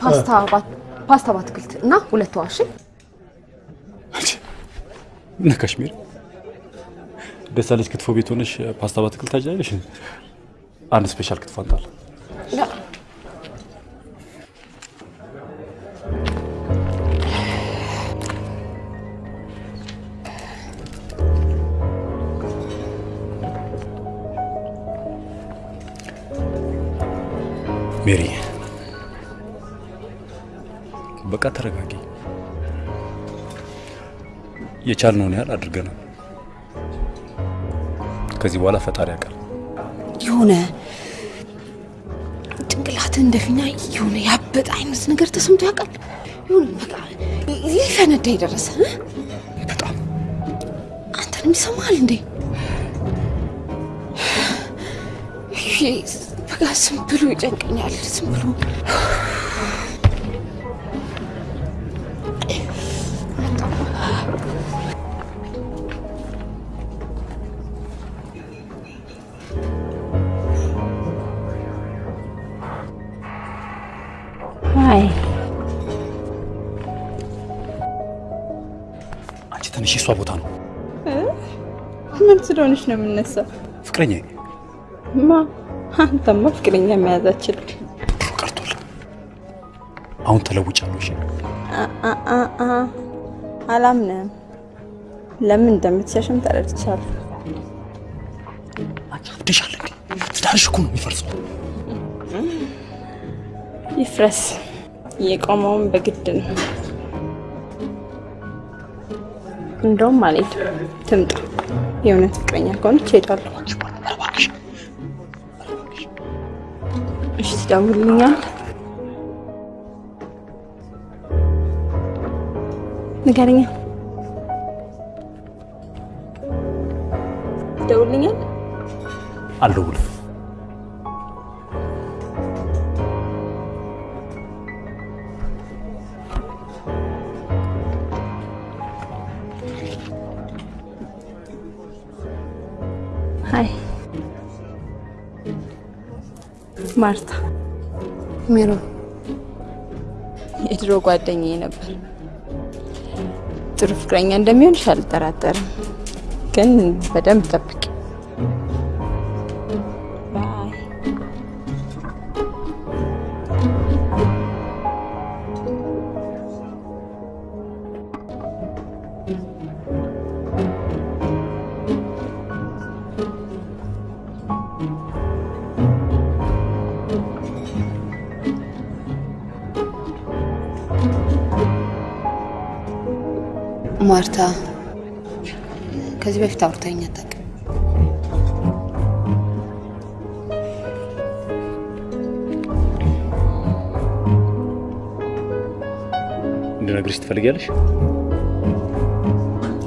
ፓስታ ፓስታ በአትክልት እና ሁለት ዋሽ እና ካሽሚር ደሳለች ክትፎ ቤት ሆነሽ ፓስታ በአትክልት ታጃለሽ። አንድ ስፔሻል ክትፎ አንጣል። ሜሪ በቃ ተረጋጊ። የቻልነውን ያህል አድርገናል። ከዚህ በኋላ ፈጣሪ ያውቃል። የሆነ ጭንቅላት እንደፊኛ የሆነ ያበጠ አይነት ነገር ተሰምቶ ያውቃል? የሆነ በቃ ሊፈነዳ የደረሰ? በጣም አንተንም ይሰማል እንዴ? በቃ ዝም ብሎ ይጨንቀኛል። ዝም ብሎ ስለሆነች ነው የምነሳው? ፍቅረኛ ማ አንተማ ፍቅረኛ መያዝ አችልም። አሁን ተለውጫለሁ። እሺ አ- አ- አ- አ- አላምንም። ለምን እንደምትሸሽም ተረድቻለሁ። አብደሻል እንዴ? ትዳርሽ እኮ ነው የሚፈርሰው። ይፍረስ። የቆመውን በግድ ነው። እንደውም አልሄድም። ትምጣ። የእውነት ፍቅረኛ ከሆነች እሄዳለሁ። እሺ፣ ትደውልልኛል? ንገረኛ። ትደውልልኛል? አልደውልም። ማርታ። ሜሮን የድሮ ጓደኛዬ ነበር። ጥሩ ፍቅረኛ እንደሚሆንሽ አልጠራጠርም፣ ግን በደንብ ጠብቂ።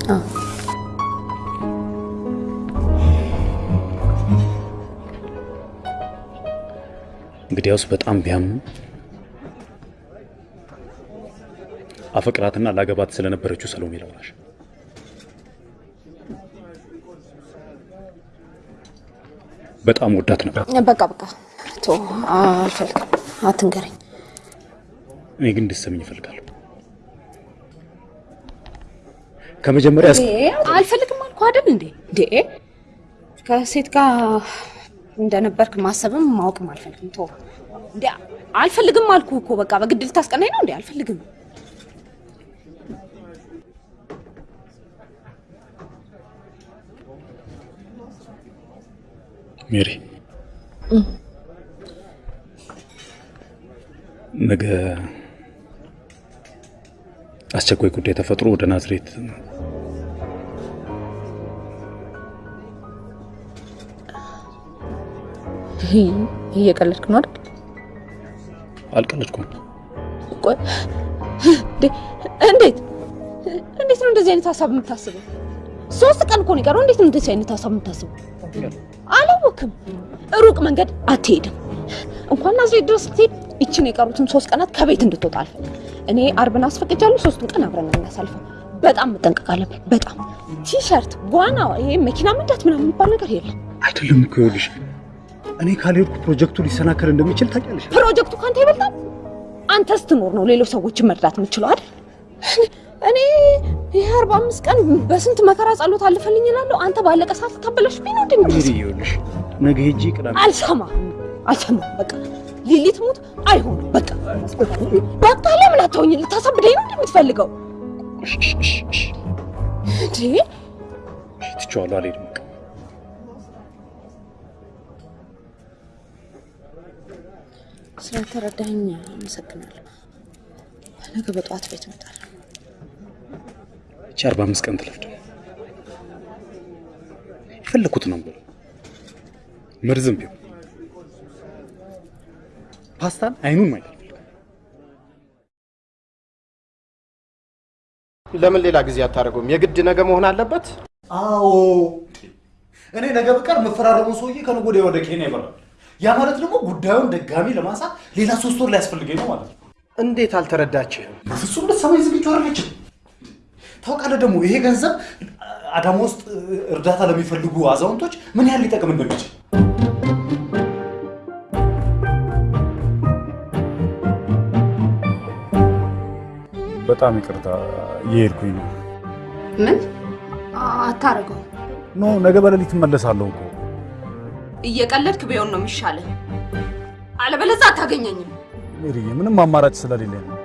አዎ። እንግዲያውስ በጣም ቢያምኑ አፈቅራትና ላገባት ስለነበረችው ሰሎሜ ላውራሽ። በጣም ወዳት ነበር። በቃ በቃ ቶ አልፈልግም፣ አትንገረኝ። እኔ ግን እንድትሰሚኝ እፈልጋለሁ። ከመጀመሪያ አልፈልግም አልኩ አይደል እንዴ? እንዴ ከሴት ጋር እንደነበርክ ማሰብም ማወቅም አልፈልግም። ቶ እንዴ አልፈልግም አልኩ እኮ በቃ በግድ ልታስቀናኝ ነው እንዴ? አልፈልግም። ሜሪ ነገ አስቸኳይ ጉዳይ ተፈጥሮ ወደ ናዝሬት እየቀለድክ ነው አይደል? አልቀለድኩም። እንዴት እንዴት ነው እንደዚህ አይነት ሀሳብ የምታስበው? ሶስት ቀን እኮ ነው የቀረው። እንዴት ነው እንደዚህ አይነት ሀሳብ የምታስበው? አላወክም። ሩቅ መንገድ አትሄድም። እንኳን ናዝሬት ድረስ ስትሄድ ይችን የቀሩትን ሶስት ቀናት ከቤት እንድትወጣ አልፈልግም። እኔ አርብን አስፈቅጃለሁ። ሶስቱን ቀን አብረን ነው የምናሳልፈው። በጣም መጠንቀቅ አለብን። በጣም ቲሸርት፣ ዋና፣ ይሄ መኪና መንዳት ምናምን የሚባል ነገር የለም። አይደለም እኮ ይኸውልሽ፣ እኔ ካልሄድኩ ፕሮጀክቱ ሊሰናከል እንደሚችል ታውቂያለሽ። ፕሮጀክቱ ካንተ ይበልጣል። አንተ ስትኖር ነው ሌሎች ሰዎችን መርዳት የምችለው አይደል? እኔ ይህ አርባ አምስት ቀን በስንት መከራ ጸሎት አለፈልኝ እላለሁ። አንተ ባለቀ ሰዓት ነው ሜሪ እንዴ? ይኸውልሽ፣ ነገ ሄጄ ቅዳሜ አልሰማ አልሰማ በቃ ሊሊት ሙት አይሆንም። በቃ በቃ ለምን አታውኝ? ልታሳብደኝ ነው እንደምትፈልገው እንዴ? ትቼዋለሁ፣ አልሄድም። በቃ ስለተረዳኝ አመሰግናለሁ። ነገ በጠዋት ቤት እመጣለሁ። እቺ አርባ አምስት ቀን ትለፍድ የፈለኩት ነው ብሎ መርዝም ቢሆን ፓስታን አይኑን ማየት ለምን ሌላ ጊዜ አታደርገውም? የግድ ነገ መሆን አለበት? አዎ እኔ ነገ ብቀር የምፈራረመው ሰውዬ ከነገ ወዲያ ወደ ኬንያ ይበራል። ያ ማለት ደግሞ ጉዳዩን ድጋሚ ለማንሳት ሌላ ሶስት ወር ሊያስፈልገኝ ነው ማለት ነው። እንዴት አልተረዳችህም? በፍጹም ልትሰማኝ ዝግጁ አይደለችም። ታውቃለህ ደግሞ ይሄ ገንዘብ አዳማ ውስጥ እርዳታ ለሚፈልጉ አዛውንቶች ምን ያህል ሊጠቅም እንደሚችል በጣም ይቅርታ እየሄድኩኝ ነው። ምን አታረገው? ኖ ነገ በሌሊት እመለሳለሁ እኮ። እየቀለድክ ቢሆን ነው የሚሻለው። አለበለዚያ አታገኘኝም። ምንም አማራጭ ስለሌለኝ ነው።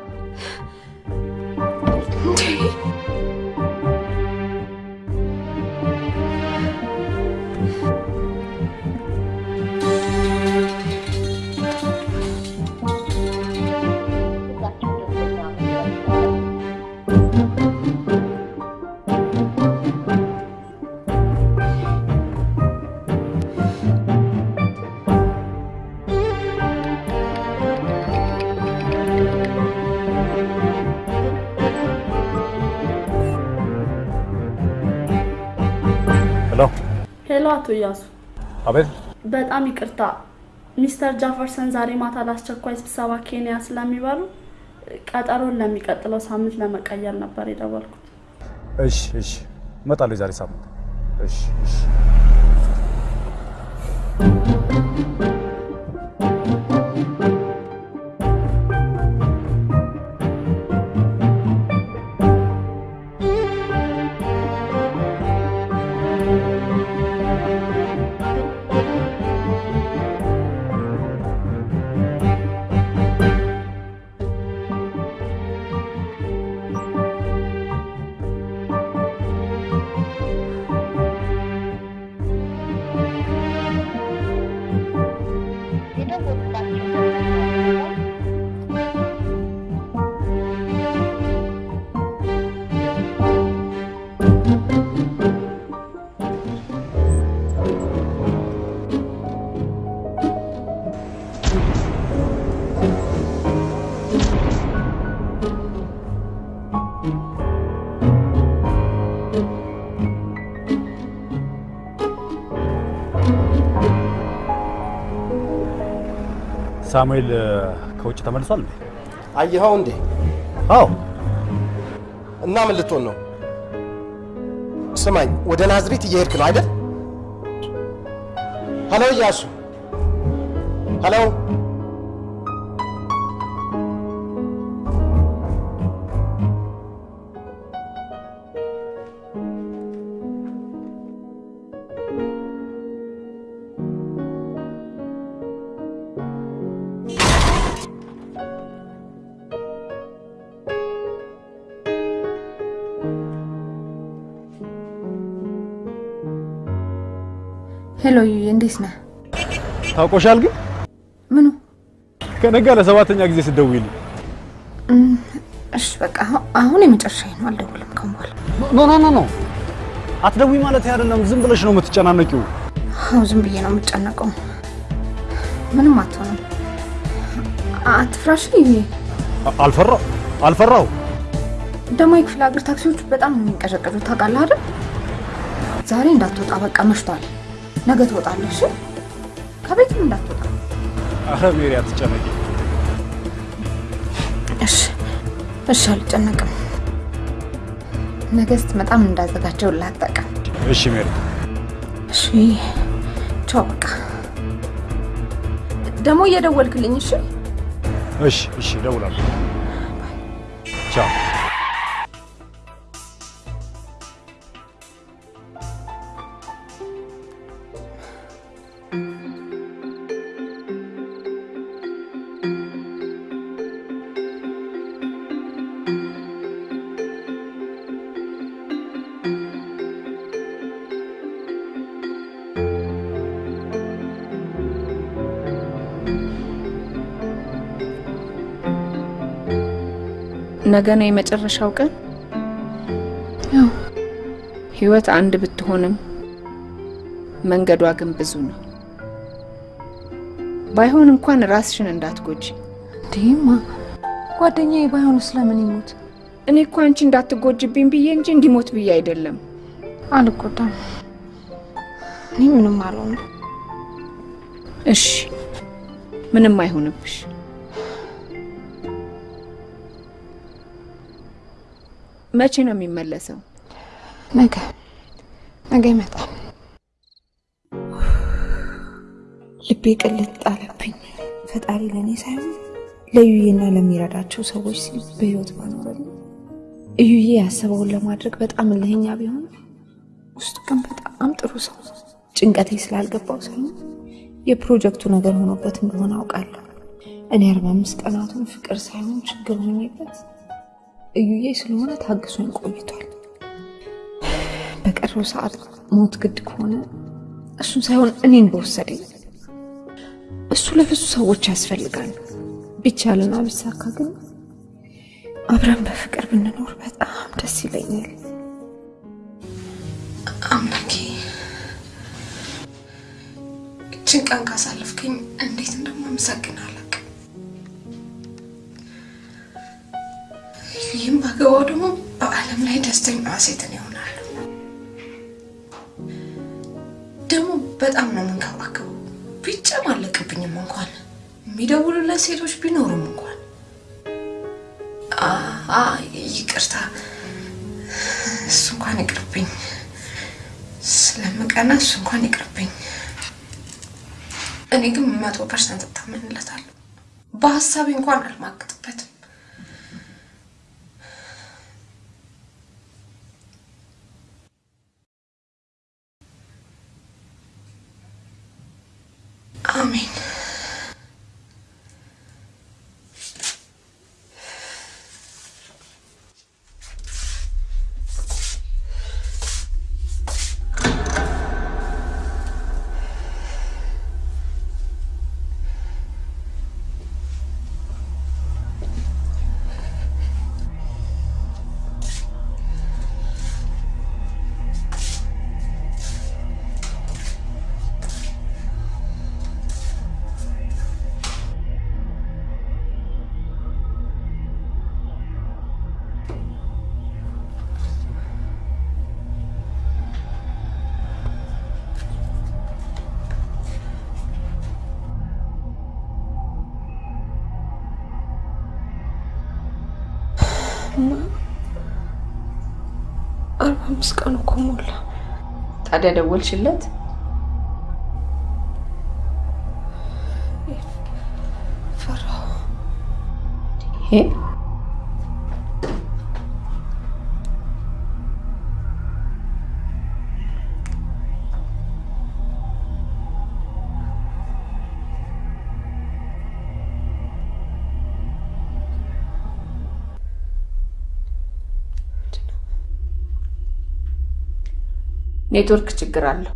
Hello hello፣ አቶ እያሱ አቤት። በጣም ይቅርታ ሚስተር ጃፈርሰን ዛሬ ማታ ለአስቸኳይ ስብሰባ ኬንያ ስለሚበሩ ቀጠሮን ለሚቀጥለው ሳምንት ለመቀየር ነበር የደወልኩት። እሺ እሺ፣ እመጣለሁ የዛሬ ሳምንት። እሺ እሺ። ሳሙኤል ከውጭ ተመልሷል እንዴ? አየኸው እንዴ? አዎ። እና ምን ልትሆን ነው? ስማኝ፣ ወደ ናዝሬት እየሄድክ ነው አይደል? Hello እያሱ፣ hello Hello ዩዬ፣ እንዴት ነህ? ታውቆሻል ግን ምኑ? ከነጋ ለሰባተኛ ጊዜ ስትደውይልኝ እሺ በቃ አሁ- አሁን የመጨረሻዬ ነው። አልደውልም ከአሁን በኋላ። No no no no አትደውይ ማለት አይደለም። ዝም ብለሽ ነው የምትጨናነቂው። አዎ ዝም ብዬ ነው የምጨነቀው። ምንም አትሆንም። አትፍራ እሺ ዩዬ። አልፈራው አልፈራው። ደግሞ የክፍለ ሀገር ታክሲዎች በጣም ነው የሚንቀዠቀዡት ታውቃለህ አይደል? ዛሬ እንዳትወጣ በቃ መሽቷል። ነገ ትወጣለህ። እሺ? ከቤትም እንዳትወጣ አረ ሜሪ አትጨነቂ። እሺ እሺ፣ አልጨነቅም። ነገ ስትመጣም እንዳዘጋጀው ላጠቀም። እሺ ሜሪ። እሺ ቻው። በቃ ደግሞ እየደወልክልኝ እሺ? እሺ እሺ፣ እደውላለሁ። ነገ ነው የመጨረሻው ቀን። ያው ህይወት አንድ ብትሆንም መንገዷ ግን ብዙ ነው። ባይሆን እንኳን ራስሽን እንዳትጎጂ። እንዴማ ጓደኛዬ ባይሆን ስለምን ይሞት? እኔ እኮ አንቺ እንዳትጎጅብኝ ብዬ እንጂ እንዲሞት ብዬ አይደለም። አልጎዳም። እኔ ምንም አልሆንም። እሺ ምንም አይሆንብሽ። መቼ ነው የሚመለሰው? ነገ ነገ ይመጣል። ልቤ ቅልጥ ጣለብኝ። ፈጣሪ ለእኔ ሳይሆን ለዩዬና ለሚረዳቸው ሰዎች ሲል በህይወት ባኖረልኝ። እዩዬ ያሰበውን ለማድረግ በጣም እልህኛ ቢሆን ውስጡ ግን በጣም ጥሩ ሰው ጭንቀቴ ስላልገባው ሳይሆን የፕሮጀክቱ ነገር ሆኖበት እንደሆነ አውቃለሁ። እኔ አርባ አምስት ቀናቱን ፍቅር ሳይሆን ችግር ሆኜበት እዩዬ ስለሆነ ታግሶኝ ቆይቷል። በቀረው ሰዓት ሞት ግድ ከሆነ እሱን ሳይሆን እኔን በወሰደኝ። እሱ ለብዙ ሰዎች ያስፈልጋል። ቢቻልና ቢሳካ ግን አብረን በፍቅር ብንኖር በጣም ደስ ይለኛል። አምላኬ እችን ቀን ካሳለፍከኝ እንዴት እንደማመሰግን ይህም ባገባው ደግሞ በዓለም ላይ ደስተኛ ሴትን ይሆናል። ደግሞ በጣም ነው የምንከባከበው። ቢጨማለቅብኝም እንኳን የሚደውሉለት ሴቶች ቢኖሩም እንኳን ይቅርታ፣ እሱ እንኳን ይቅርብኝ። ስለምቀና እሱ እንኳን ይቅርብኝ። እኔ ግን መቶ percent እታመንለታለሁ። በሀሳቤ እንኳን አልማግጥበትም። አሜን. አምስት ቀን እኮ ሞላ። ታዲያ ደወልሽለት? ፈራሁ። ኔትወርክ ችግር አለው።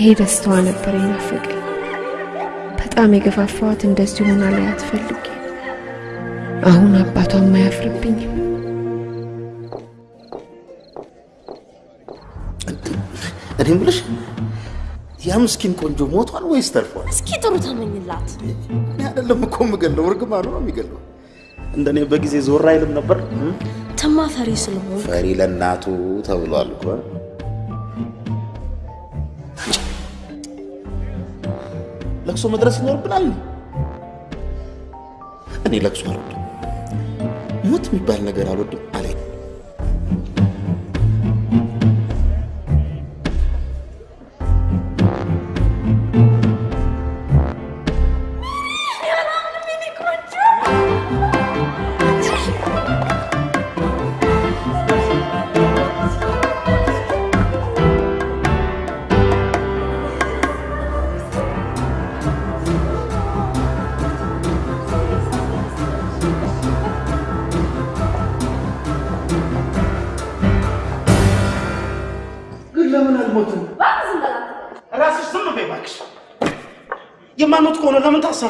ይሄ ደስታዋ ነበር የናፈቀኝ። በጣም የገፋፋዋት እንደዚህ ሆና ላይ አትፈልጌ። አሁን አባቷም አያፍርብኝም። እኔ የምልሽ ያ ምስኪን ቆንጆ ሞቷል ወይስ ተርፏል? እስኪ ጥሩ ተመኝላት። እኔ አይደለም እኮ የምገለው፣ እርግማኑ ነው የሚገለው። እንደኔ በጊዜ ዞር አይልም ነበር። ተማ ፈሪ ስለሆን ፈሪ ለእናቱ ተብሏል እኮ። ለቅሶ መድረስ ይኖርብናል። እኔ ለቅሶ አልወድም፣ ሞት የሚባል ነገር አልወድም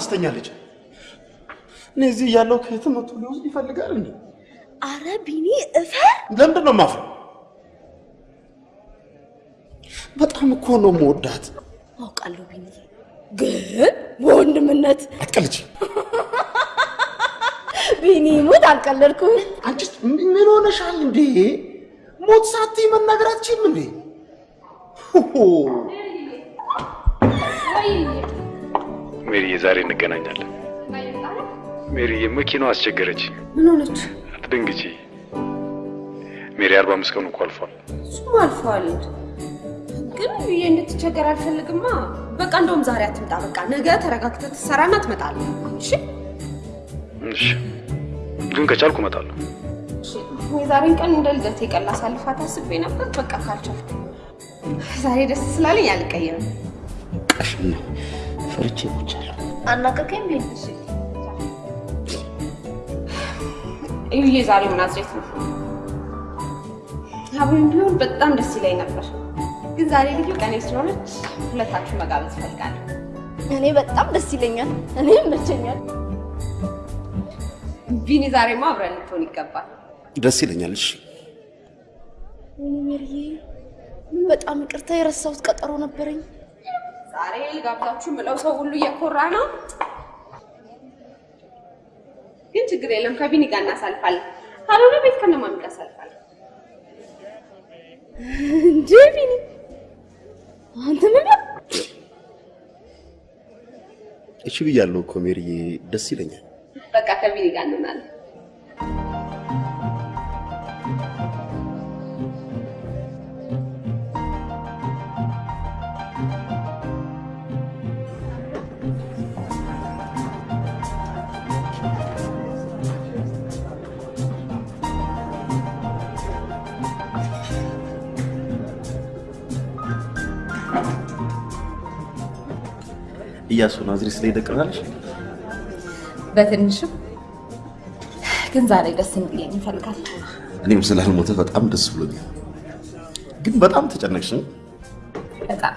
ለምን ታሳስተኛለች? እኔ እዚህ እያለሁ ከየትም መጥቶ ሊወስድ ይፈልጋል እንዴ? አረ ቢኒ እፈር። ለምንድን ነው የማፍረው? በጣም እኮ ነው የምወዳት። አውቃለሁ ቢኒ፣ ግን በወንድምነት አትቀልጂ። ቢኒ ሙት አልቀለድኩም። አንቺ ምን ሆነሻል እንዴ? ሞት ሳትይ መናገር አትችይም እንዴ? ሜሪዬ፣ ዛሬ እንገናኛለን። ሜሪዬ፣ መኪናው አስቸገረች። ምን ሆነች? አትደንግጪ ሜሪ። አርባ አምስት ቀኑ እኮ አልፏል። እሱም አልፏል። ግን ብዬ እንድትቸገር አልፈልግማ። በቃ እንደውም ዛሬ አትምጣ። በቃ ነገ ተረጋግተህ ትሰራና ትመጣለህ። እሺ እሺ፣ ግን ከቻልኩ እመጣለሁ። የዛሬን ቀን እንደ ልደቴ ቀን ላሳልፋት አስቤ ነበር። በቃ ካልቻልኩ ዛሬ ደስ ስላለኝ አልቀየምም። ቀሽም ነው ፈርቼ ሞቻለሁ። አናቀቀኝ ቢኒ። እዩዬ ዛሬው ናዝሬት ነው። አብሮኝ ቢሆን በጣም ደስ ይለኝ ነበር፣ ግን ዛሬ ልዩ ቀኔ ስለሆነች ሁለታችሁ መጋበዝ እፈልጋለሁ። እኔ በጣም ደስ ይለኛል። እኔ ይመቸኛል። ቢኒ ዛሬማ አብረን ልትሆን ይገባል። ደስ ይለኛል። እሺ ምን በጣም ይቅርታ፣ የረሳሁት ቀጠሮ ነበረኝ። ዛሬ ልጋብዛችሁ ምለው ሰው ሁሉ እየኮራ ነው፣ ግን ችግር የለም ከቢኒ ጋር እናሳልፋለን። ካልሆነ ቤት ከነማሚ ጋር እንዴ ቢኒ፣ አንተ ምን? እሺ ብያለሁ እኮ ሜሪዬ፣ ደስ ይለኛል። በቃ ከቢኒ ጋር እንሆናለን። እያሱ ናዝሬት ላይ ደቅናለሽ። በትንሽም ግን ዛሬ ደስ እንዲለኝ ይፈልጋል። እኔም ስላልሞተ በጣም ደስ ብሎኛል። ግን በጣም ተጨነቅሽ። በጣም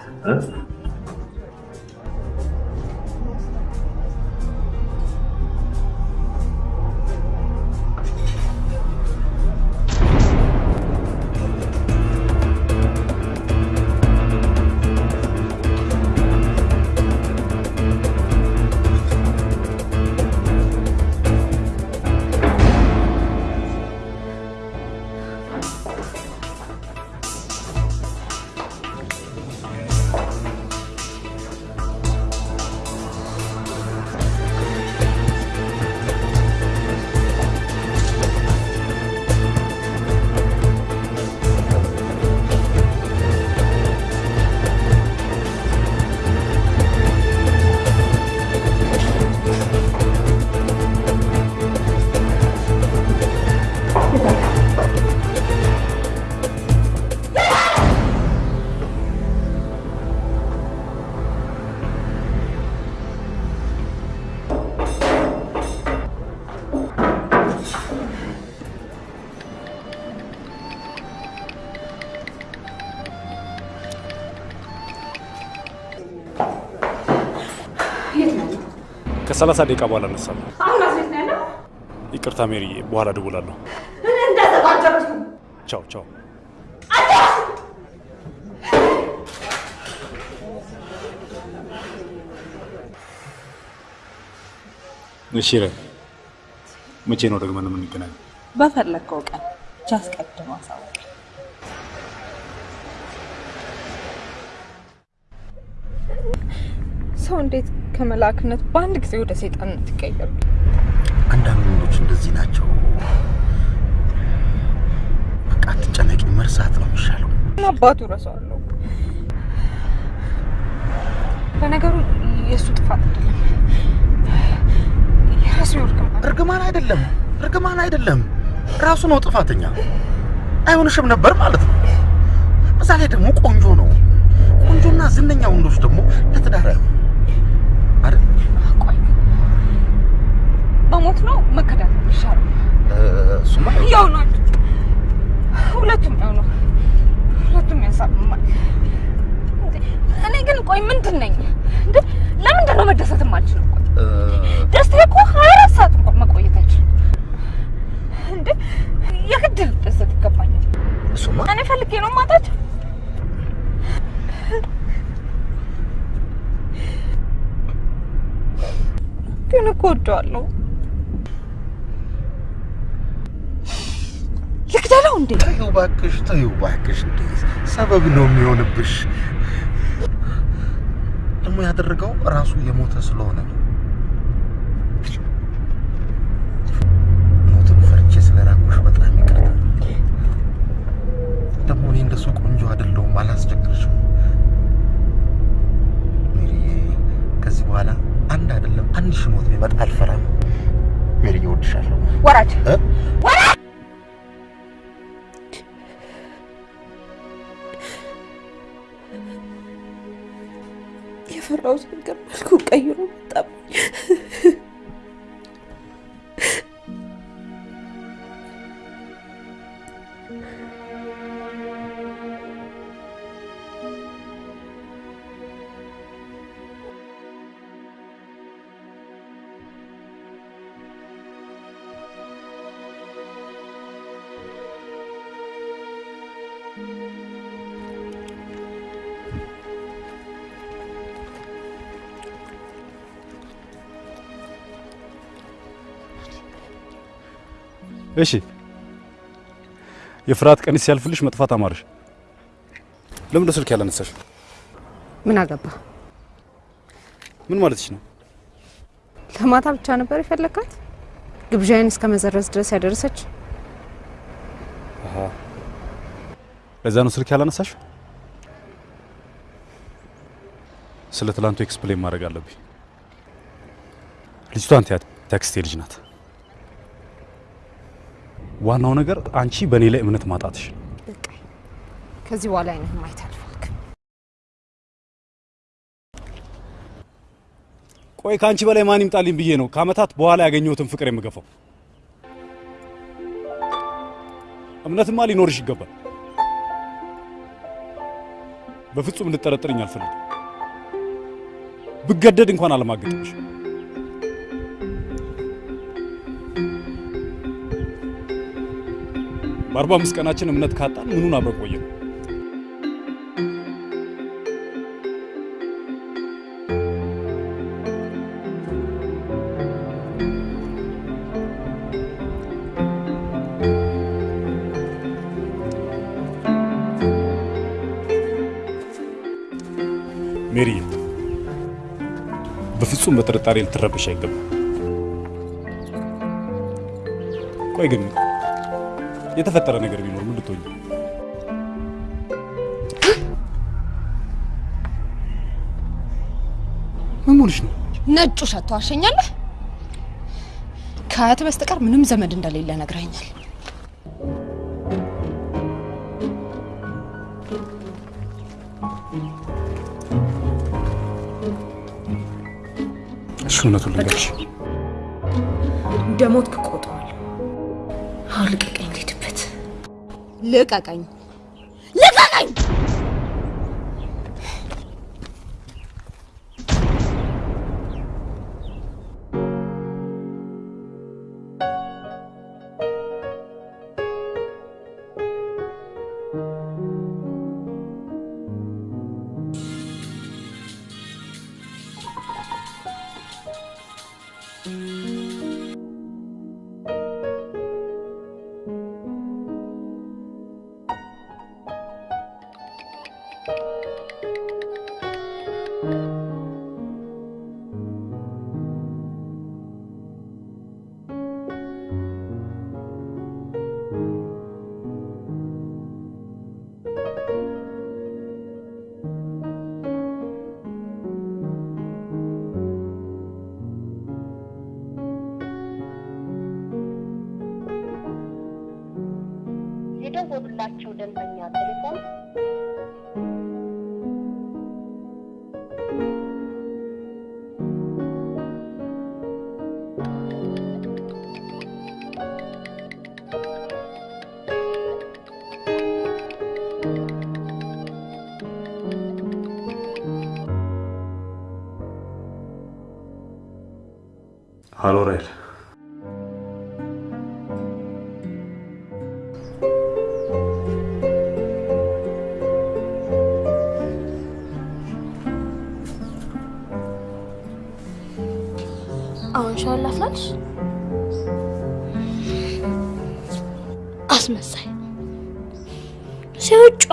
ከሰላሳ ደቂቃ በኋላ እነሳለሁ። አሁን አስቤት ነው ያለው? ይቅርታ ሜሪዬ፣ በኋላ እደውላለሁ። ቻው ቻው። እሺ መቼ ነው ደግመን የምንገናኘው? በፈለግከው ቀን ብቻ አስቀድሞ አሳውቅ። ሰው እንዴት ከመላክነት በአንድ ጊዜ ወደ ሰይጣንነት ይቀየሩ? አንዳንድ ወንዶች እንደዚህ ናቸው። በቃ አትጨነቂ፣ መርሳት ነው የሚሻለው። አባቱ ረሳዋለሁ። ለነገሩ የእሱ ጥፋት አይደለም፣ የራሱ እርግማን እርግማን አይደለም፣ እርግማን አይደለም፣ ራሱ ነው ጥፋተኛ። አይሆንሽም ነበር ማለት ነው። በዛ ላይ ደግሞ ቆንጆ ነው። ቆንጆና ዝነኛ ወንዶች ደግሞ ለትዳር አይሆኑ አይደል? መሞት ነው መከዳት ነው የሚሻለው። እሱማ ያው ነው፣ ሁለቱም ያው ነው፣ ሁለቱም ያሳምማል። እኔ ግን ቆይ ምንድን ነኝ እንዴ? ለምንድን ነው መደሰት የማልችለው? ቆይ ደስታ እኮ ሀያ አራት ሰዓት እንኳን መቆየት አይችልም እንዴ? የግድ ልደሰት ይገባኛል። እሱማ እኔ ፈልጌ ነው ማታቸው ግን እኮ ወደዋለሁ። ልግደለው እንዴ? ተይው እባክሽ፣ ተይው እባክሽ። እንዴ ሰበብ ነው የሚሆንብሽ። ደግሞ ያደረገው ራሱ የሞተ ስለሆነ ነው። ሞትን ፈርቼ ስለራኩሽ በጣም ይቅርታ። ደግሞ እኔ እንደሱ ቆንጆ አይደለሁም፣ አላስቸግርሽም። ሜሪዬ፣ ከዚህ በኋላ አንድ አይደለም አንድ ሺህ ሞት ቢመጣ አልፈራም። ሜሪዬ፣ እወድሻለሁ። ወራጅ? ወራጅ ነገር መልኩ ቀይሮ መጣብኝ። እሺ የፍርሃት ቀን ሲያልፍልሽ መጥፋት አማረሽ። ለምን ስልክ ያላነሳሽ? ምን አገባ? ምን ማለትሽ ነው? ለማታ ብቻ ነበር የፈለካት? ግብዣዬን እስከ መሰረዝ ድረስ ያደረሰች? አሃ ለዛ ነው ስልክ ያላነሳሽ? ስለ ትላንቱ explain ማድረግ አለብኝ። ልጅቷን ትያት ታክስቴ ልጅ ናት። ዋናው ነገር አንቺ በእኔ ላይ እምነት ማጣትሽ ነው። ከዚህ በኋላ አይነህን ማየት አልፈልግም። ቆይ ከአንቺ በላይ ማን ይምጣልኝ ብዬ ነው ከአመታት በኋላ ያገኘሁትን ፍቅር የምገፋው። እምነትማ ሊኖርሽ ይገባል። በፍጹም ልጠረጥርኝ አልፈልግም። ብገደድ እንኳን አለማገጥሽ። በአርባ አምስት ቀናችን እምነት ካጣን ምኑን አብረን ቆየን? ሜሪ፣ በፍጹም በጥርጣሬ ልትረብሽ አይገባም። ቆይ ግን የተፈጠረ ነገር ቢኖር ምን ልትሆኝ? ምን ሆነሽ ነው? ነጩ ሸቶ አሸኛለህ። ከአያት በስተቀር ምንም ዘመድ እንደሌለ ነግረኛል። እሺ እውነቱን ልንገርሽ፣ እንደ ሞትክ እቆጥረዋለሁ። አሁን ልቀቀኝ፣ ልሂድበት። ልቀቀኝ፣ ልቀቀኝ!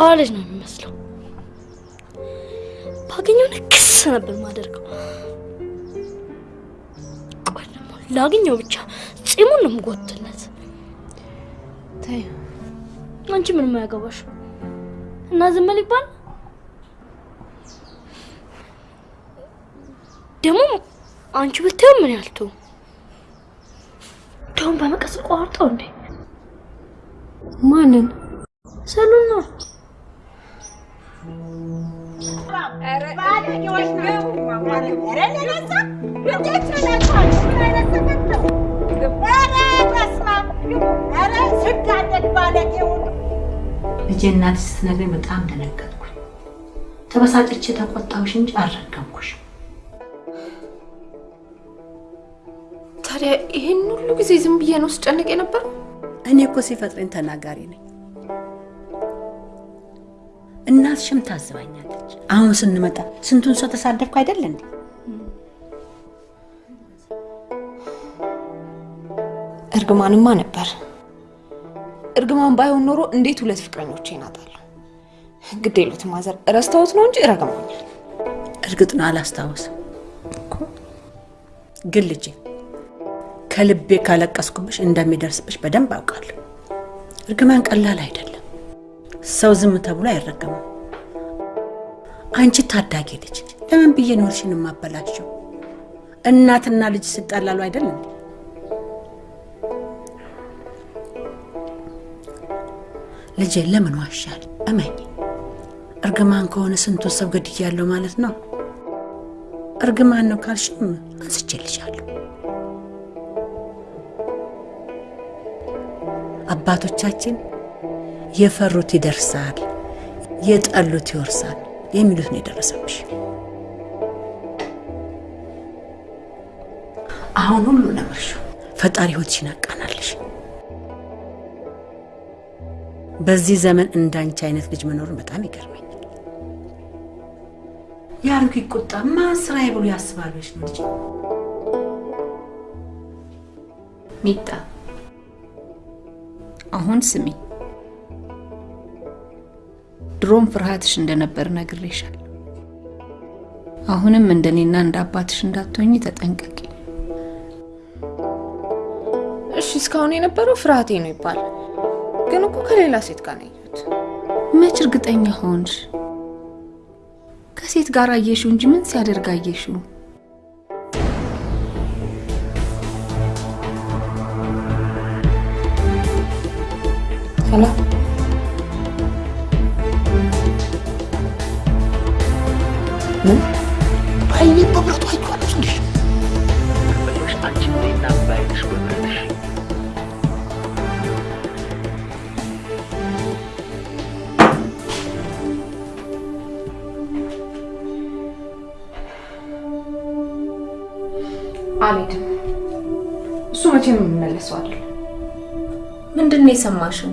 ጨዋ ልጅ ነው የሚመስለው። ባገኘው ክስ ነበር ማደርገው። ቆይ ደግሞ ላግኘው ብቻ ጺሙን ነው የምጎትለት። ተይ አንቺ ምንም አያገባሽ እና ዝም ይባል ደግሞ አንቺ ብታየው ምን ያልቱ ደሁን በመቀስ ቆርጠው እንዴ ማንን? ሰሉን ነው ልጄ እናትሽ ስትነግረኝ በጣም ደነገጥኩኝ። ተበሳጭቼ ተቆጣሁሽ እንጂ አልረገምኩሽ። ታዲያ ይህን ሁሉ ጊዜ ዝም ብዬ ነው ስጨንቅ የነበረው? እኔ እኮ ሲፈጥረኝ ተናጋሪ ነኝ። እናትሽም ታዝባኛለች። አሁን ስንመጣ ስንቱን ሰው ተሳደብኩ አይደል እንዴ? እርግማንማ ነበር። እርግማን ባይሆን ኖሮ እንዴት ሁለት ፍቅረኞቼን አጣለሁ? ግድ የሉትም ማዘር፣ ረስተውት ነው እንጂ ረግመውኛል። እርግጥ ነው አላስታውስም። ግን ልጄ ከልቤ ካለቀስኩብሽ እንደሚደርስብሽ በደንብ አውቃለሁ። እርግማን ቀላል አይደለም። ሰው ዝም ተብሎ አይረገምም። አንቺ ታዳጊ ልጅ ለምን ብዬ ኖርሽን የማበላቸው? እናትና ልጅ አይደል እንዴ? ልጄ ለምን ዋሻል? እመኝ፣ እርግማን ከሆነ ስንቱን ሰው ገድያለሁ ማለት ነው። እርግማን ነው ካልሽም አንስቼልሻለሁ። አባቶቻችን የፈሩት ይደርሳል፣ የጠሉት ይወርሳል የሚሉት ነው የደረሰብሽ። አሁን ሁሉ ነበርሽ። ፈጣሪ ሕይወትሽን አቃናልሽ። በዚህ ዘመን እንዳንቺ አይነት ልጅ መኖርን በጣም ይገርመኛል። የአሮጊት ቁጣ ማን ስራዬ ብሎ ያስባለች ነው ልጅ ሚጣ አሁን ስሚ፣ ድሮም ፍርሃትሽ እንደነበር ነግሬሻል። አሁንም እንደኔና እንደ አባትሽ እንዳትሆኝ ተጠንቀቂ። እሺ፣ እስካሁን የነበረው ፍርሃቴ ነው ይባል፣ ግን እኮ ከሌላ ሴት ጋር ነው መች እርግጠኛ ሆንሽ? ከሴት ጋር አየሽው እንጂ ምን ሲያደርግ አየሽው? ሰላም በአይኔ በብረቱ አይቼዋለሁ። እንዲህ አንቺ ነይና ባይነሽ በብረትሽ አልሄድም። እሱ መቼም የምመለሰው አይደለም። ምንድን ነው የሰማሽው?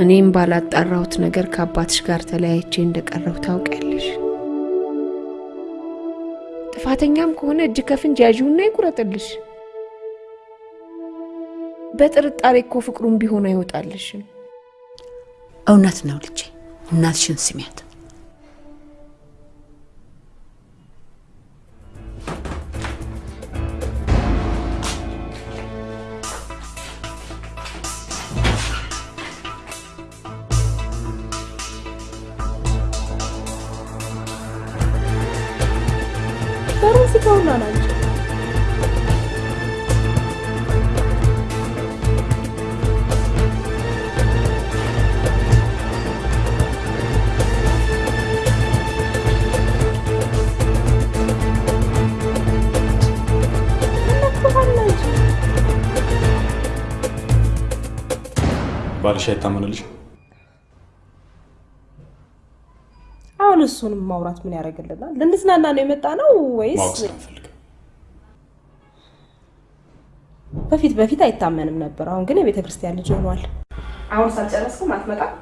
እኔም ባላጣራሁት ነገር ከአባትሽ ጋር ተለያይቼ እንደቀረሁ ታውቂያለሽ። ጥፋተኛም ከሆነ እጅ ከፍንጅ ያዥውና ይቁረጥልሽ። በጥርጣሬ እኮ ፍቅሩም ቢሆን አይወጣልሽም። እውነት ነው ልጄ፣ እናትሽን ስሚያት። ዶሮ እዚህ ጋር ሁላ ናቸው። ባልሽ አይታመንልሽ? እሱንም ማውራት ምን ያደርግልናል? ልንዝናና ነው የመጣ ነው ወይስ በፊት በፊት አይታመንም ነበር። አሁን ግን የቤተ ክርስቲያን ልጅ ሆኗል። አሁን ሳልጨረስኩም አትመጣም?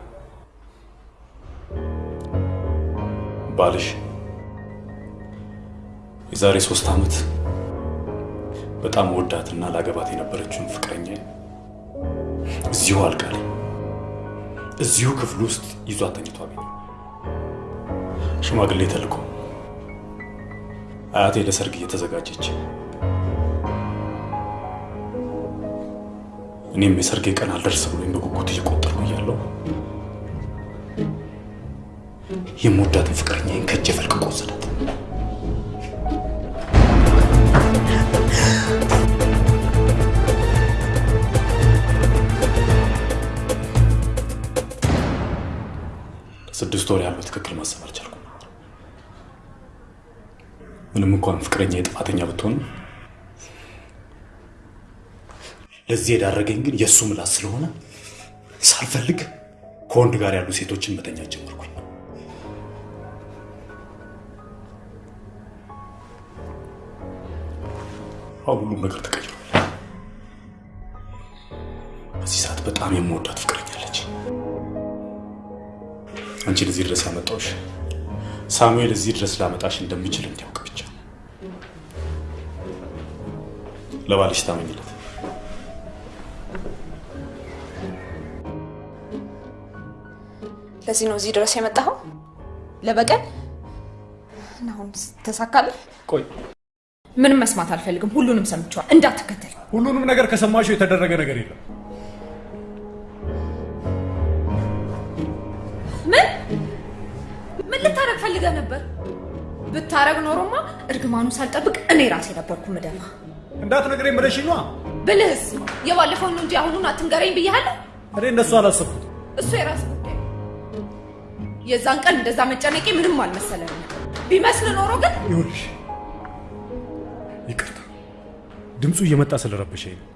ባልሽ የዛሬ ሶስት ዓመት በጣም ወዳትና ላገባት የነበረችውን ፍቅረኛ እዚሁ ላይ እዚሁ ክፍል ውስጥ ይዟት ተኝቶ አገኘ። ሽማግሌ ተልኮ አያቴ ለሰርግ እየተዘጋጀች እኔም የሰርጌ ቀን አልደርስ ብሎኝ በጉጉት እየቆጠርኩ እያለሁ የምወዳትን ፍቅረኛዬን ከእጄ ፈልቅቆ ወሰዳት። ለስድስት ወር ያህል በትክክል ማሰብ አልቻልኩም። ምንም እንኳን ፍቅረኛ ጥፋተኛ ብትሆንም ለዚህ የዳረገኝ ግን የእሱ ምላስ ስለሆነ ሳልፈልግ ከወንድ ጋር ያሉ ሴቶችን መተኛት ጀመርኩኝ። አሁን ሁሉም ነገር ተቀይሯል። በዚህ ሰዓት በጣም የምወዳት ፍቅረኛለች። አንቺን እዚህ ድረስ ያመጣሁሽ ሳሙኤል እዚህ ድረስ ላመጣሽ እንደሚችል እንዲያውቅ ብቻ። ለባልሽ ታመኝለት። ለዚህ ነው እዚህ ድረስ የመጣኸው? ለበቀል? እና አሁን ተሳካለ? ቆይ ምንም መስማት አልፈልግም። ሁሉንም ሰምቼዋል። እንዳትከተል። ሁሉንም ነገር ከሰማሽው የተደረገ ነገር የለም። ምን ልታረግ ፈልገህ ነበር? ብታረግ ኖሮማ እርግማኑ ሳልጠብቅ እኔ ራሴ ነበርኩ ምደፋ። እንዳትነግረኝ ብለሽ ነዋ። ብልህስ የባለፈውን ነው እንጂ አሁኑን አትንገረኝ ብያለሁ። እኔ እንደሱ አላሰብኩት። እሱ የራስ ጉዳይ የዛን ቀን እንደዛ መጨነቄ ምንም አልመሰለንም። ቢመስል ኖሮ ግን ይኸውልሽ፣ ይቅርታ ድምፁ እየመጣ ስለረበሸኝ ነው።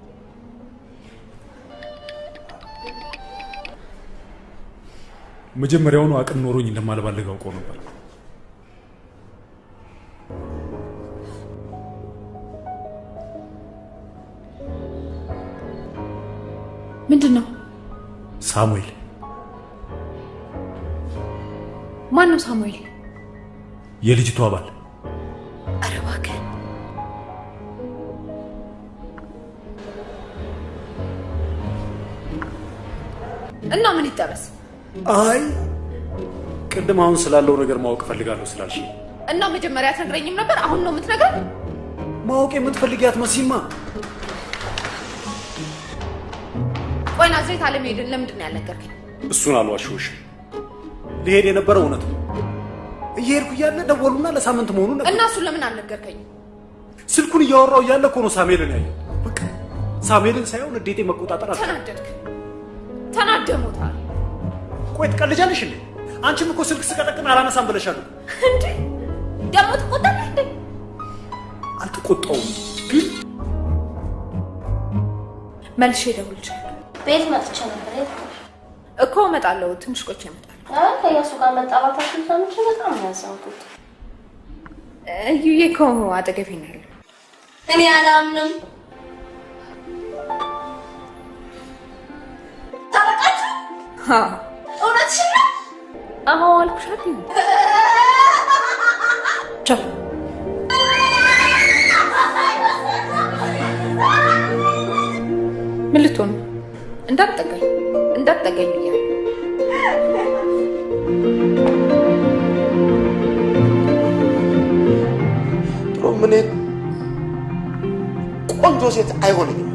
መጀመሪያውኑ አቅም ኖሮኝ እንደማልባልግ አውቀው ነበር። ምንድን ነው? ሳሙኤል ማን ነው ሳሙኤል? የልጅቷ ባል ኧረ እባክህ እና ምን ይጠበስ? አይ ቅድም አሁን ስላለው ነገር ማወቅ እፈልጋለሁ ስላልሽ እና መጀመሪያ አትነግረኝም ነበር? አሁን ነው የምትነግረኝ? ማወቅ የምትፈልጊያት መሲማ ቆይ ናዝሬት አለመሄድን ለምንድን ነው ያልነገርከኝ? እሱን አልዋሸሁሽም። ሊሄድ የነበረው እውነት ነው። እየሄድኩ እያለ ደወሉና ለሳምንት መሆኑን እና እሱን ለምን አልነገርከኝም? ስልኩን እያወራው እያለ እኮ ነው ሳሙኤልን ያየው። በቃ ሳሙኤልን ሳይሆን እንዴቴ መቆጣጠር አልቻልኩም። ተናደድክ? ተናደሞታል ቆይ ትቀልጃለሽ እንዴ? አንቺም እኮ ስልክ ስቀጠቅን አላነሳም ብለሻል። እንዴ? ደግሞ ትቆጣለህ እንዴ? አልተቆጣውም ግን መልሼ እደውልልሻለሁ። ቤት መጥቼ ነበር።? እኮ እመጣለሁ። ትንሽ ቆይቼ እመጣለሁ። አይ ከእያሱ ጋር መጣላታችን ሰምቼ በጣም ነው ያዘንኩት። እዩዬ እኮ አጠገቤ ነው ያለው። እኔ አላምንም። ታረቃችሁ? እውነትሽን ነው? አዎ አልኩሽ አይደል? ቻው። ምን ልትሆን? እንዳትጠጋኝ እንዳትጠጋኝ ብያለሁ። እኔ ቆንጆ ሴት አይሆነኝም።